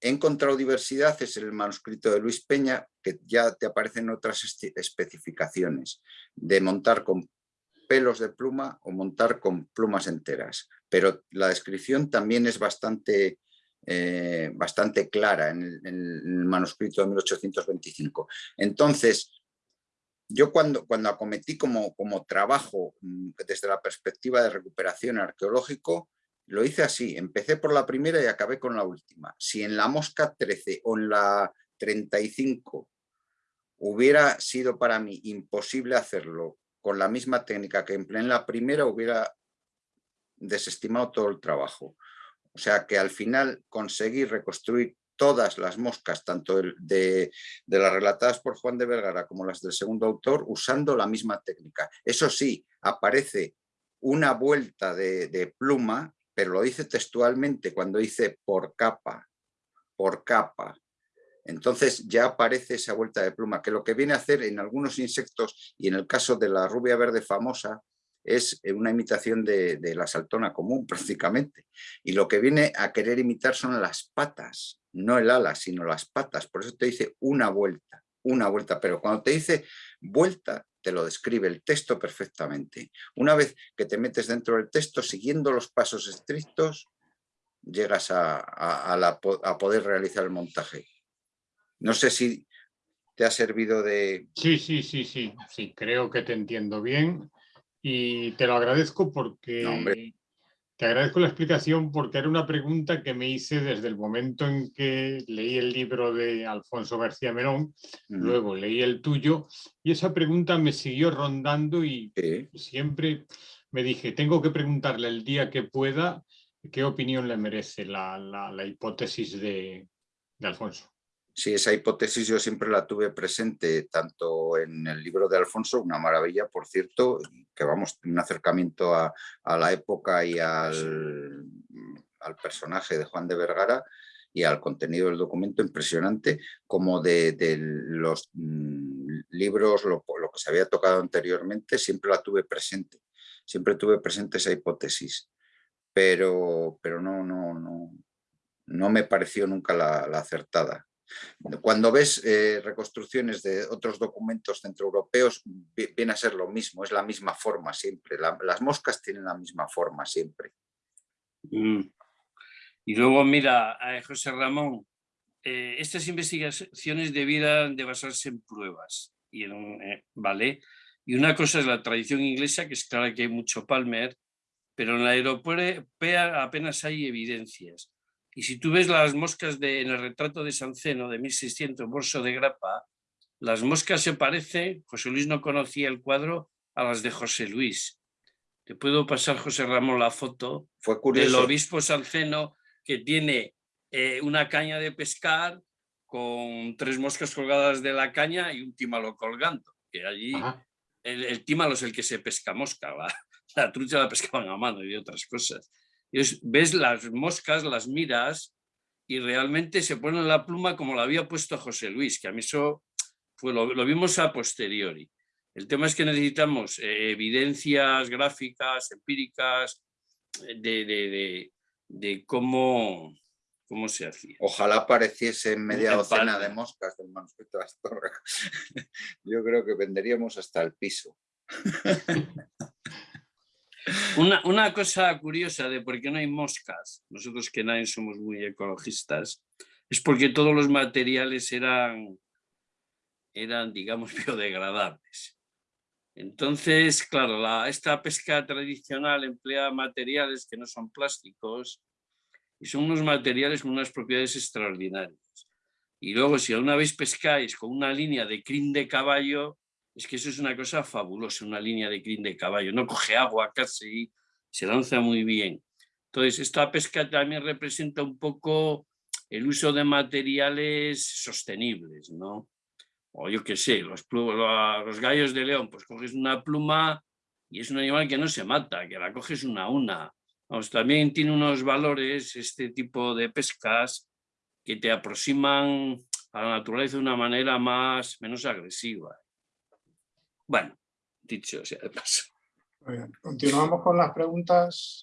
he encontrado diversidad es el manuscrito de Luis Peña, que ya te aparecen otras especificaciones de montar con pelos de pluma o montar con plumas enteras. Pero la descripción también es bastante, eh, bastante clara en el, en el manuscrito de 1825. Entonces, yo cuando, cuando acometí como, como trabajo mm, desde la perspectiva de recuperación arqueológico, lo hice así, empecé por la primera y acabé con la última. Si en la mosca 13 o en la 35 hubiera sido para mí imposible hacerlo con la misma técnica que empleé en la primera, hubiera desestimado todo el trabajo. O sea que al final conseguí reconstruir todas las moscas, tanto de, las relatadas por Juan de Vergara como las del segundo autor, usando la misma técnica. Eso sí, aparece una vuelta de, pluma, pero lo dice textualmente cuando dice por capa, por capa. Entonces ya aparece esa vuelta de pluma, que lo que viene a hacer en algunos insectos, y en el caso de la rubia verde famosa, es eh, una imitación de la saltona común prácticamente. Y lo que viene a querer imitar son las patas, no el ala, sino las patas. Por eso te dice una vuelta, una vuelta. Pero cuando te dice vuelta, te lo describe el texto perfectamente. Una vez que te metes dentro del texto, siguiendo los pasos estrictos, llegas a, a- a la po- a poder realizar el montaje. No sé si te ha servido de... Sí, sí, sí, sí, sí, creo que te entiendo bien y te lo agradezco porque No. Te agradezco la explicación porque era una pregunta que me hice desde el momento en que leí el libro de Alfonso García Melón, Mm, luego leí el tuyo y esa pregunta me siguió rondando y siempre me dije, tengo que preguntarle el día que pueda qué opinión le merece la, la- la hipótesis de, de Alfonso. Sí, esa hipótesis yo siempre la tuve presente, tanto en el libro de Alfonso, una maravilla, por cierto, que vamos, un acercamiento a, la época y al, al, personaje de Juan de Vergara y al contenido del documento impresionante, como de, los mm, libros, lo, lo, que se había tocado anteriormente, siempre la tuve presente, siempre tuve presente esa hipótesis, pero, pero no, no, no, no me pareció nunca la acertada. Cuando ves eh, reconstrucciones de otros documentos centroeuropeos, viene a ser lo mismo, es la misma forma siempre. las moscas tienen la misma forma siempre. Mm. Y luego, mira, José Ramón, eh, estas investigaciones debieran de basarse en pruebas, y eh, ¿vale? Y una cosa es la tradición inglesa, que es claro que hay mucho Palmer, pero en la europea apenas hay evidencias. Y si tú ves las moscas de, en el retrato de Sanceno de 1600, Bolso de Grapa, las moscas se parecen, José Luis no conocía el cuadro, a las de José Luis. Te puedo pasar, José Ramón, la foto Fue del obispo Sanceno que tiene eh, una caña de pescar con tres moscas colgadas de la caña y un tímalo colgando. Que allí el, el, tímalo es el que se pesca mosca, la, la trucha la pescaban a mano y otras cosas ves las moscas, las miras y realmente se pone la pluma como la había puesto José Luis, que a mí eso fue, lo, vimos a posteriori. El tema es que necesitamos eh, evidencias gráficas, empíricas, eh, de, de, cómo, cómo se hacía. Ojalá apareciese media docena de moscas del manuscrito de Astorga. Yo creo que venderíamos hasta el piso. Una, cosa curiosa de por qué no hay moscas, nosotros que nadie somos muy ecologistas, es porque todos los materiales eran, eran digamos, biodegradables. Entonces, claro, la, esta pesca tradicional emplea materiales que no son plásticos y son unos materiales con unas propiedades extraordinarias. Y luego, si alguna vez pescáis con una línea de crin de caballo, es que eso es una cosa fabulosa, una línea de crin de caballo, no coge agua casi, se lanza muy bien. Entonces, esta pesca también representa un poco el uso de materiales sostenibles, ¿no? O yo qué sé, los, los gallos de león, pues coges una pluma y es un animal que no se mata, que la coges una a una. Vamos, también tiene unos valores este tipo de pescas que te aproximan a la naturaleza de una manera más, menos agresiva. Bueno, dicho sea de paso. Continuamos con las preguntas.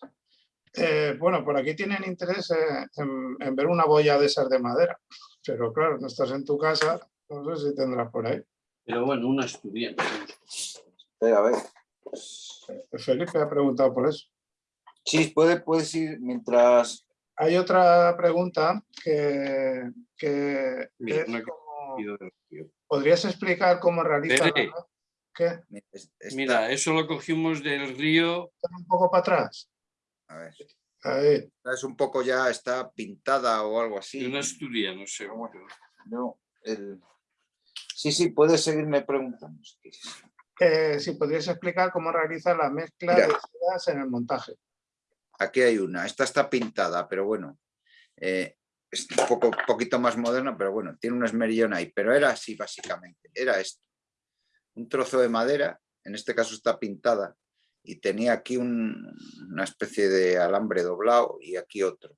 Eh, bueno, por aquí tienen interés en, ver una boya de esas de madera, pero claro, no estás en tu casa, no sé si tendrás por ahí. Pero bueno, una estudiante. a ver. Eh, Felipe ha preguntado por eso. Sí, puede, puedes ir mientras... Hay otra pregunta que, ¿Podrías explicar cómo Mira, eso lo cogimos del río. Un poco para atrás. A ver. Es un poco ya, está pintada o algo así. De una no sé. No, Sí, sí, puedes seguirme preguntando. Eh, si podrías explicar cómo realiza la mezcla de sedas en el montaje. Aquí hay una. Esta está pintada, pero bueno. Eh, es un poco, poquito más moderna, pero bueno, tiene un esmerillón ahí. Pero era así, básicamente. Era esto un trozo de madera, en este caso está pintada, y tenía aquí una especie de alambre doblado y aquí otro.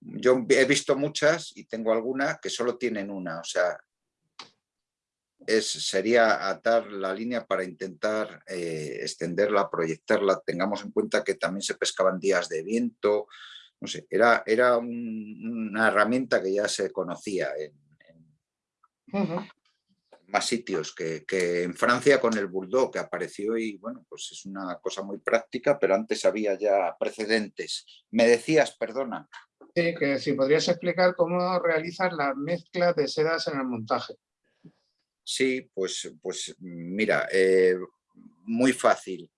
Yo he visto muchas y tengo alguna que solo tienen una, o sea, es, sería atar la línea para intentar eh, extenderla, proyectarla. Tengamos en cuenta que también se pescaban días de viento, no sé, era, era una herramienta que ya se conocía en, más sitios que, en Francia con el Bulldog que apareció y bueno, pues es una cosa muy práctica, pero antes había ya precedentes. Me decías, perdona. Sí, que si podrías explicar cómo realizas la mezcla de sedas en el montaje. Sí, pues, pues mira, eh, muy fácil.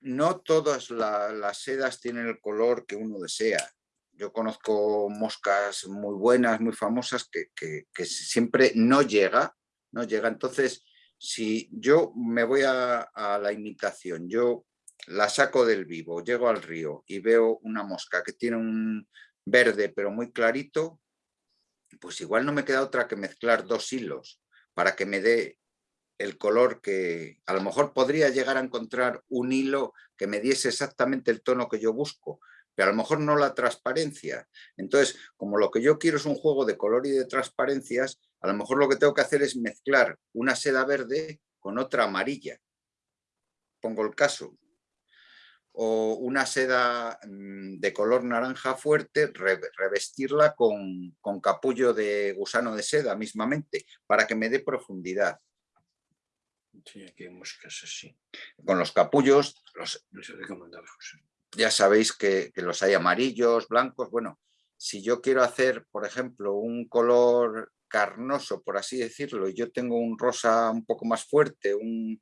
No todas las sedas tienen el color que uno desea yo conozco moscas muy buenas, muy famosas, que, siempre no llega, no llega. Entonces, si yo me voy a, la imitación, yo la saco del vivo, llego al río y veo una mosca que tiene un, verde pero muy clarito, pues igual no me queda otra que mezclar dos hilos para que me dé el color que a lo mejor podría llegar a encontrar un hilo que me diese exactamente el tono que yo busco, pero a lo mejor no la transparencia. Entonces, como lo que yo quiero es un juego de color y de transparencias, a lo mejor lo que tengo que hacer es mezclar una seda verde con otra amarilla. Pongo el caso. O una seda mm, de color naranja fuerte, revestirla con, con capullo de gusano de seda mismamente, para que me dé profundidad. Sí, aquí hay moscas así. Con los capullos, los, No sé de qué mandaba José. Ya sabéis que, los hay amarillos, blancos. Bueno, si yo quiero hacer, por ejemplo, un color carnoso, por así decirlo, y yo tengo un rosa un poco más fuerte, un,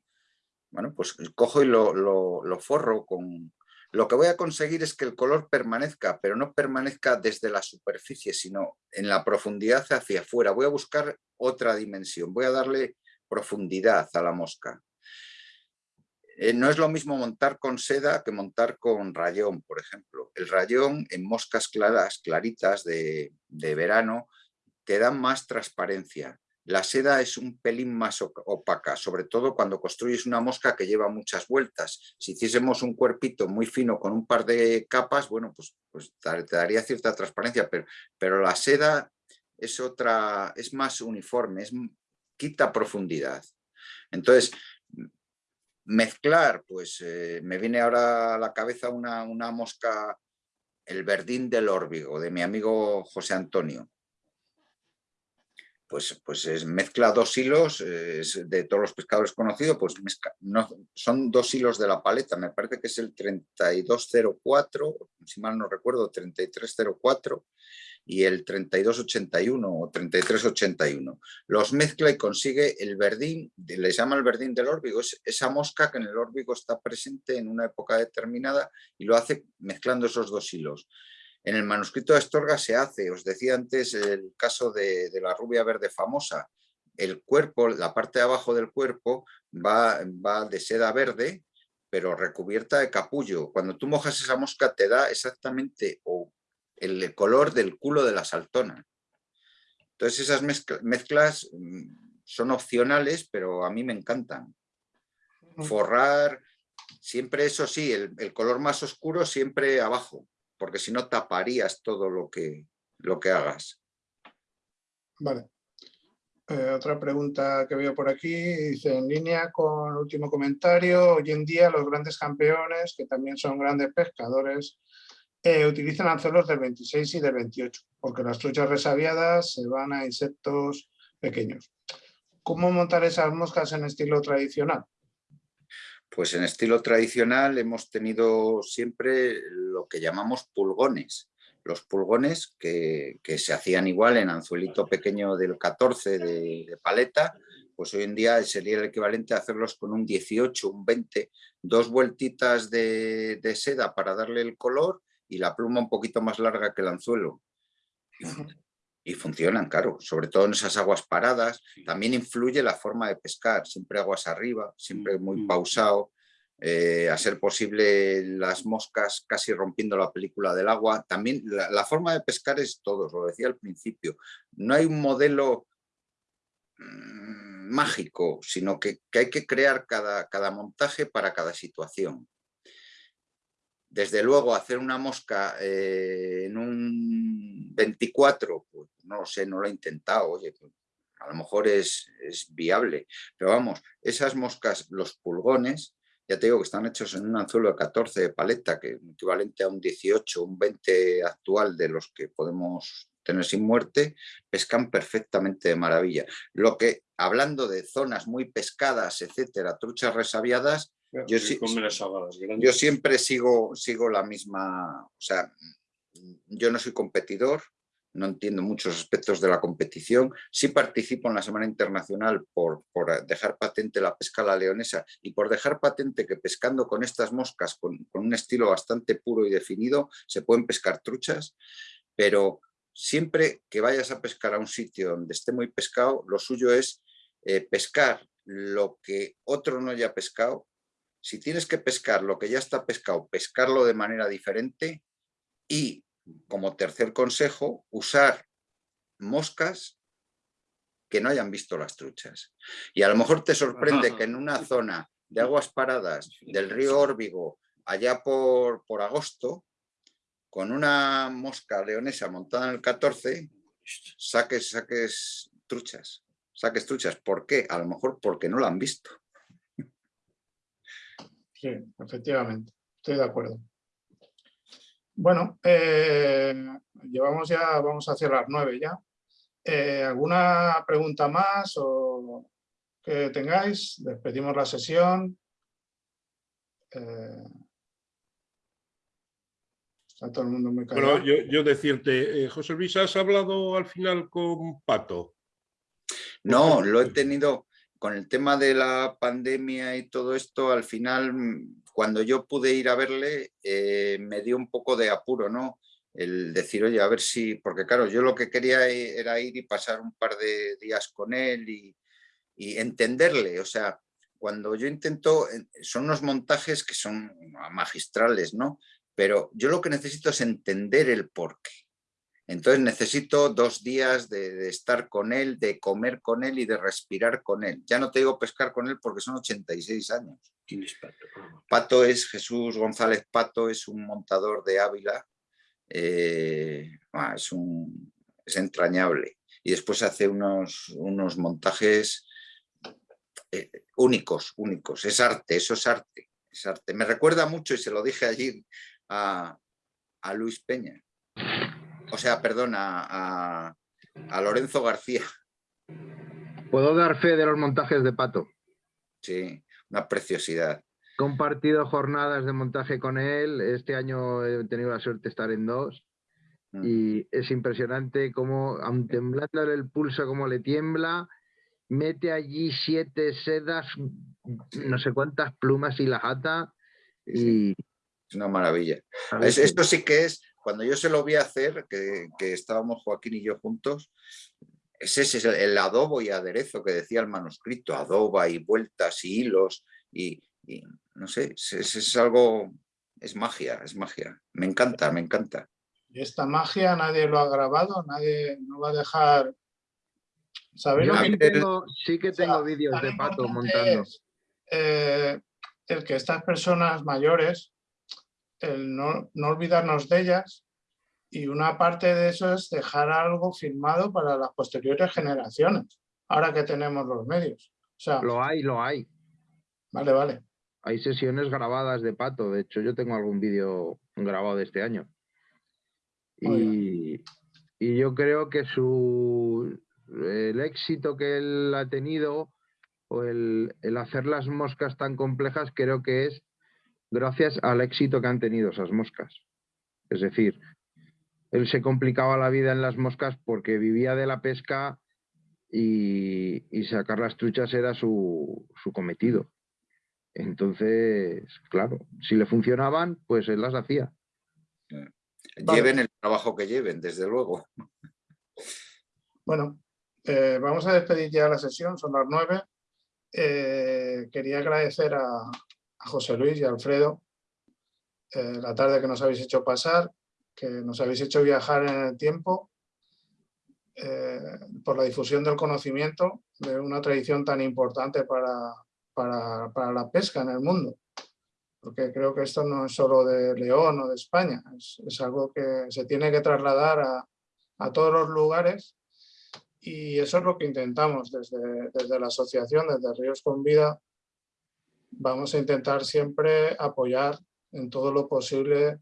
bueno, pues cojo y lo, lo- lo forro con... Lo que voy a conseguir es que el color permanezca, pero no permanezca desde la superficie, sino en la profundidad hacia afuera. Voy a buscar otra dimensión, voy a darle profundidad a la mosca. Eh, no es lo mismo montar con seda que montar con rayón, por ejemplo. El rayón en moscas claras, claritas de, de verano, te dan más transparencia. La seda es un pelín más opaca, sobre todo cuando construyes una mosca que lleva muchas vueltas. Si hiciésemos un cuerpito muy fino con un par de capas, bueno, pues, pues te daría cierta transparencia, pero, pero la seda es otra, es más uniforme, es, quita profundidad. Entonces, mezclar, pues eh, me viene ahora a la cabeza una, una mosca, el verdín del órbigo, de mi amigo José Antonio. Pues, pues es, mezcla dos hilos, eh, de todos los pescadores conocidos, pues mezcla- no, son dos hilos de la paleta, me parece que es el 3204, si mal no recuerdo, 3304 y el 3281 o 3381. Los mezcla y consigue el verdín, le llama el verdín del órbigo, es esa mosca que en el órbigo está presente en una época determinada y lo hace mezclando esos dos hilos. En el manuscrito de Astorga se hace, os decía antes el caso de, la rubia verde famosa, el cuerpo, la parte de abajo del cuerpo va, va de seda verde, pero recubierta de capullo. Cuando tú mojas esa mosca te da exactamente el color del culo de la saltona. Entonces esas mezcla- mezclas mm, son opcionales, pero a mí me encantan. Forrar, siempre eso sí, el, el color más oscuro siempre abajo, porque si no taparías todo lo que, lo que hagas. Vale. Eh, otra pregunta que veo por aquí, dice en línea con el último comentario, hoy en día los grandes campeones, que también son grandes pescadores, eh, utilizan anzuelos del 26 y del 28, porque las truchas resabiadas se van a insectos pequeños. ¿Cómo montar esas moscas en estilo tradicional? Pues en estilo tradicional hemos tenido siempre lo que llamamos pulgones. Los pulgones que, se hacían igual en anzuelito pequeño del 14 de, paleta, pues hoy en día sería el equivalente a hacerlos con un 18, un 20, dos vueltitas de seda para darle el color y la pluma un poquito más larga que el anzuelo. Y, fun- y funcionan, claro, sobre todo en esas aguas paradas. También influye la forma de pescar, siempre aguas arriba, siempre muy pausado. eh, a ser posible las moscas casi rompiendo la película del agua. También la, la forma de pescar es todo, lo decía al principio. No hay un modelo mm, mágico, sino que, que hay que crear cada, cada montaje para cada situación. Desde luego, hacer una mosca eh, en un 24, pues no lo sé, no lo he intentado, oye, pues, a lo mejor es, es viable, pero vamos, esas moscas, los pulgones, ya te digo que están hechos en un anzuelo de 14 de paleta, que es equivalente a un 18, un 20 actual de los que podemos tener sin muerte, pescan perfectamente de maravilla. Lo que, hablando de zonas muy pescadas, etcétera, truchas resabiadas, yo las siempre sigo, sigo la misma, o sea, yo no soy competidor, no entiendo muchos aspectos de la competición, sí participo en la Semana Internacional por, por dejar patente la pesca a la leonesa y por dejar patente que pescando con estas moscas, con, con un estilo bastante puro y definido, se pueden pescar truchas, pero siempre que vayas a pescar a un sitio donde esté muy pescado, lo suyo es eh, pescar lo que otro no haya pescado si tienes que pescar lo que ya está pescado, pescarlo de manera diferente y como tercer consejo, usar moscas que no hayan visto las truchas. Y a lo mejor te sorprende que en una zona de aguas paradas del río Órbigo, allá por, por agosto, con una mosca leonesa montada en el 14, saques, saques truchas, saques truchas. ¿Por qué? A lo mejor porque no la han visto. Sí, efectivamente, estoy de acuerdo. Bueno, eh, llevamos ya, vamos hacia las nueve ya. Eh, ¿Alguna pregunta más o que tengáis? Despedimos la sesión. Eh, está todo el mundo muy callado. Bueno, yo, decirte, José Luis, ¿has hablado al final con Pato? No, lo he tenido con el tema de la pandemia y todo esto, al final cuando yo pude ir a verle, eh, me dio un poco de apuro, ¿no? El decir, oye, a ver si, porque claro, yo lo que quería e, era ir y pasar un par de días con él y, entenderle, o sea, cuando yo intento, son unos montajes que son magistrales, ¿no? Pero yo lo que necesito es entender el porqué. Entonces necesito dos días de, estar con él, de comer con él y de respirar con él. Ya no te digo pescar con él porque son 86 años. ¿Quién es Pato? Pato es Jesús González Pato, es un montador de Ávila. Eh, ah, es, un, es entrañable. Y después hace unos, unos montajes eh, únicos, únicos. Es arte, eso es arte, es arte. Me recuerda mucho, y se lo dije allí a, a Luis Peña, o sea, perdona, a, Lorenzo García. ¿Puedo dar fe de los montajes de Pato? Sí, una preciosidad. He compartido jornadas de montaje con él. Este año he tenido la suerte de estar en dos. Mm. Y es impresionante cómo, aun temblándole el pulso, cómo le tiembla, mete allí siete sedas, no sé cuántas plumas y la jata. Y... Es una maravilla. esto sí que es cuando yo se lo vi hacer, que, estábamos Joaquín y yo juntos, ese es el adobo y aderezo que decía el manuscrito, adoba y vueltas y hilos y, no sé, es, es, algo, es magia, es magia. Me encanta, me encanta. Y esta magia nadie lo ha grabado, nadie no va a dejar... ¿Sabéis sí que tengo vídeos de Pato montando. Eh, el que estas personas mayores el no, olvidarnos de ellas y una parte de eso es dejar algo firmado para las posteriores generaciones, ahora que tenemos los medios. O sea, lo hay, lo hay. Vale, vale. Hay sesiones grabadas de Pato, de hecho yo tengo algún vídeo grabado de este año. Y, y, yo creo que su, el éxito que él ha tenido o el, el hacer las moscas tan complejas creo que es gracias al éxito que han tenido esas moscas. Es decir, él se complicaba la vida en las moscas porque vivía de la pesca y, sacar las truchas era su, cometido. Entonces, claro, si le funcionaban, pues él las hacía. Lleven el trabajo que lleven, desde luego. Bueno, eh, vamos a despedir ya la sesión, son las nueve. Eh, quería agradecer a, José Luis y Alfredo eh, la tarde que nos habéis hecho pasar, que nos habéis hecho viajar en el tiempo eh, por la difusión del conocimiento de una tradición tan importante para, para, la pesca en el mundo. Porque creo que esto no es solo de León o de España, es, algo que se tiene que trasladar a, a, todos los lugares y eso es lo que intentamos desde, desde la asociación, desde Ríos con Vida, vamos a intentar siempre apoyar en todo lo posible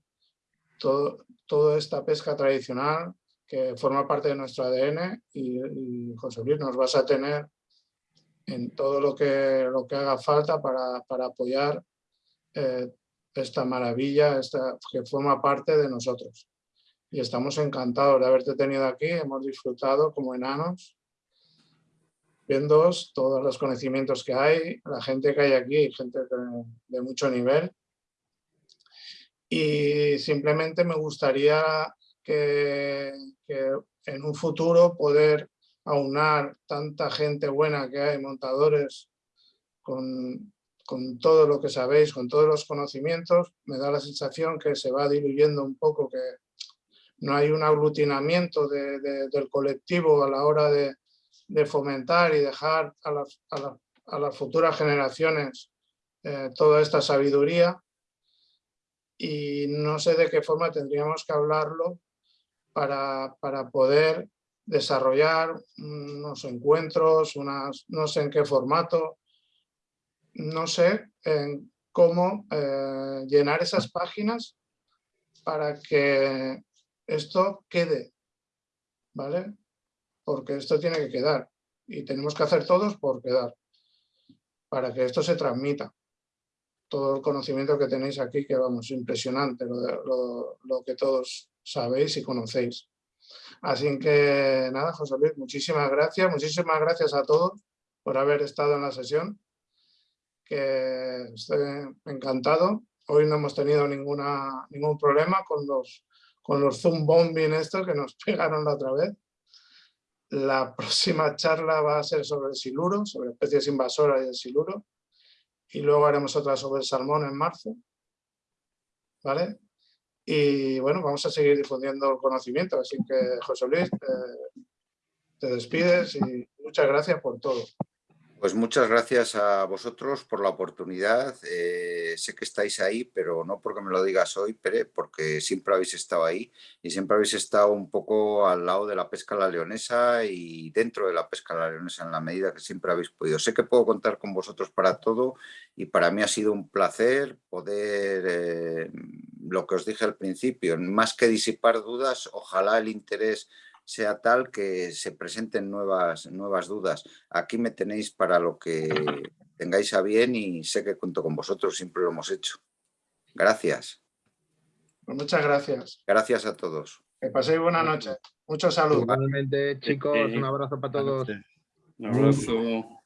todo, toda esta pesca tradicional que forma parte de nuestro ADN y, José Luis nos vas a tener en todo lo que, lo que haga falta para, para apoyar eh, esta maravilla esta, que forma parte de nosotros. Y estamos encantados de haberte tenido aquí, hemos disfrutado como enanos todos los conocimientos que hay, la gente que hay aquí, gente de, mucho nivel. Y simplemente me gustaría que, en un futuro poder aunar tanta gente buena que hay, montadores, con, con, todo lo que sabéis, con todos los conocimientos, me da la sensación que se va diluyendo un poco, que no hay un aglutinamiento de- de- del colectivo a la hora de, de fomentar y dejar a las, a a las futuras generaciones eh, toda esta sabiduría y no sé de qué forma tendríamos que hablarlo para, para poder desarrollar unos encuentros, unas, no sé en qué formato, no sé en cómo eh, llenar esas páginas para que esto quede, ¿vale? Porque esto tiene que quedar y tenemos que hacer todos por quedar, para que esto se transmita. Todo el conocimiento que tenéis aquí, que vamos, impresionante, lo, lo que todos sabéis y conocéis. Así que nada, José Luis, muchísimas gracias, muchísimas gracias a todos por haber estado en la sesión, que estoy encantado. Hoy no hemos tenido ninguna, ningún problema con los, con los Zoom bombing estos que nos pegaron la otra vez. La próxima charla va a ser sobre el siluro, sobre especies invasoras y el siluro. Y luego haremos otra sobre el salmón en marzo. ¿Vale? Y bueno, vamos a seguir difundiendo el conocimiento. Así que, José Luis, te despides y muchas gracias por todo. Pues muchas gracias a vosotros por la oportunidad. Eh, sé que estáis ahí, pero no porque me lo digas hoy, Pere, porque siempre habéis estado ahí y siempre habéis estado un poco al lado de la pesca la leonesa y dentro de la pesca la leonesa en la medida que siempre habéis podido. Sé que puedo contar con vosotros para todo y para mí ha sido un placer poder, eh, lo que os dije al principio, más que disipar dudas, ojalá el interés sea tal que se presenten nuevas, nuevas dudas. Aquí me tenéis para lo que tengáis a bien y sé que cuento con vosotros, siempre lo hemos hecho. Gracias. Pues muchas gracias. Gracias a todos. Que paséis buena noche. Mucha salud. Igualmente, chicos, un abrazo para todos. Un abrazo.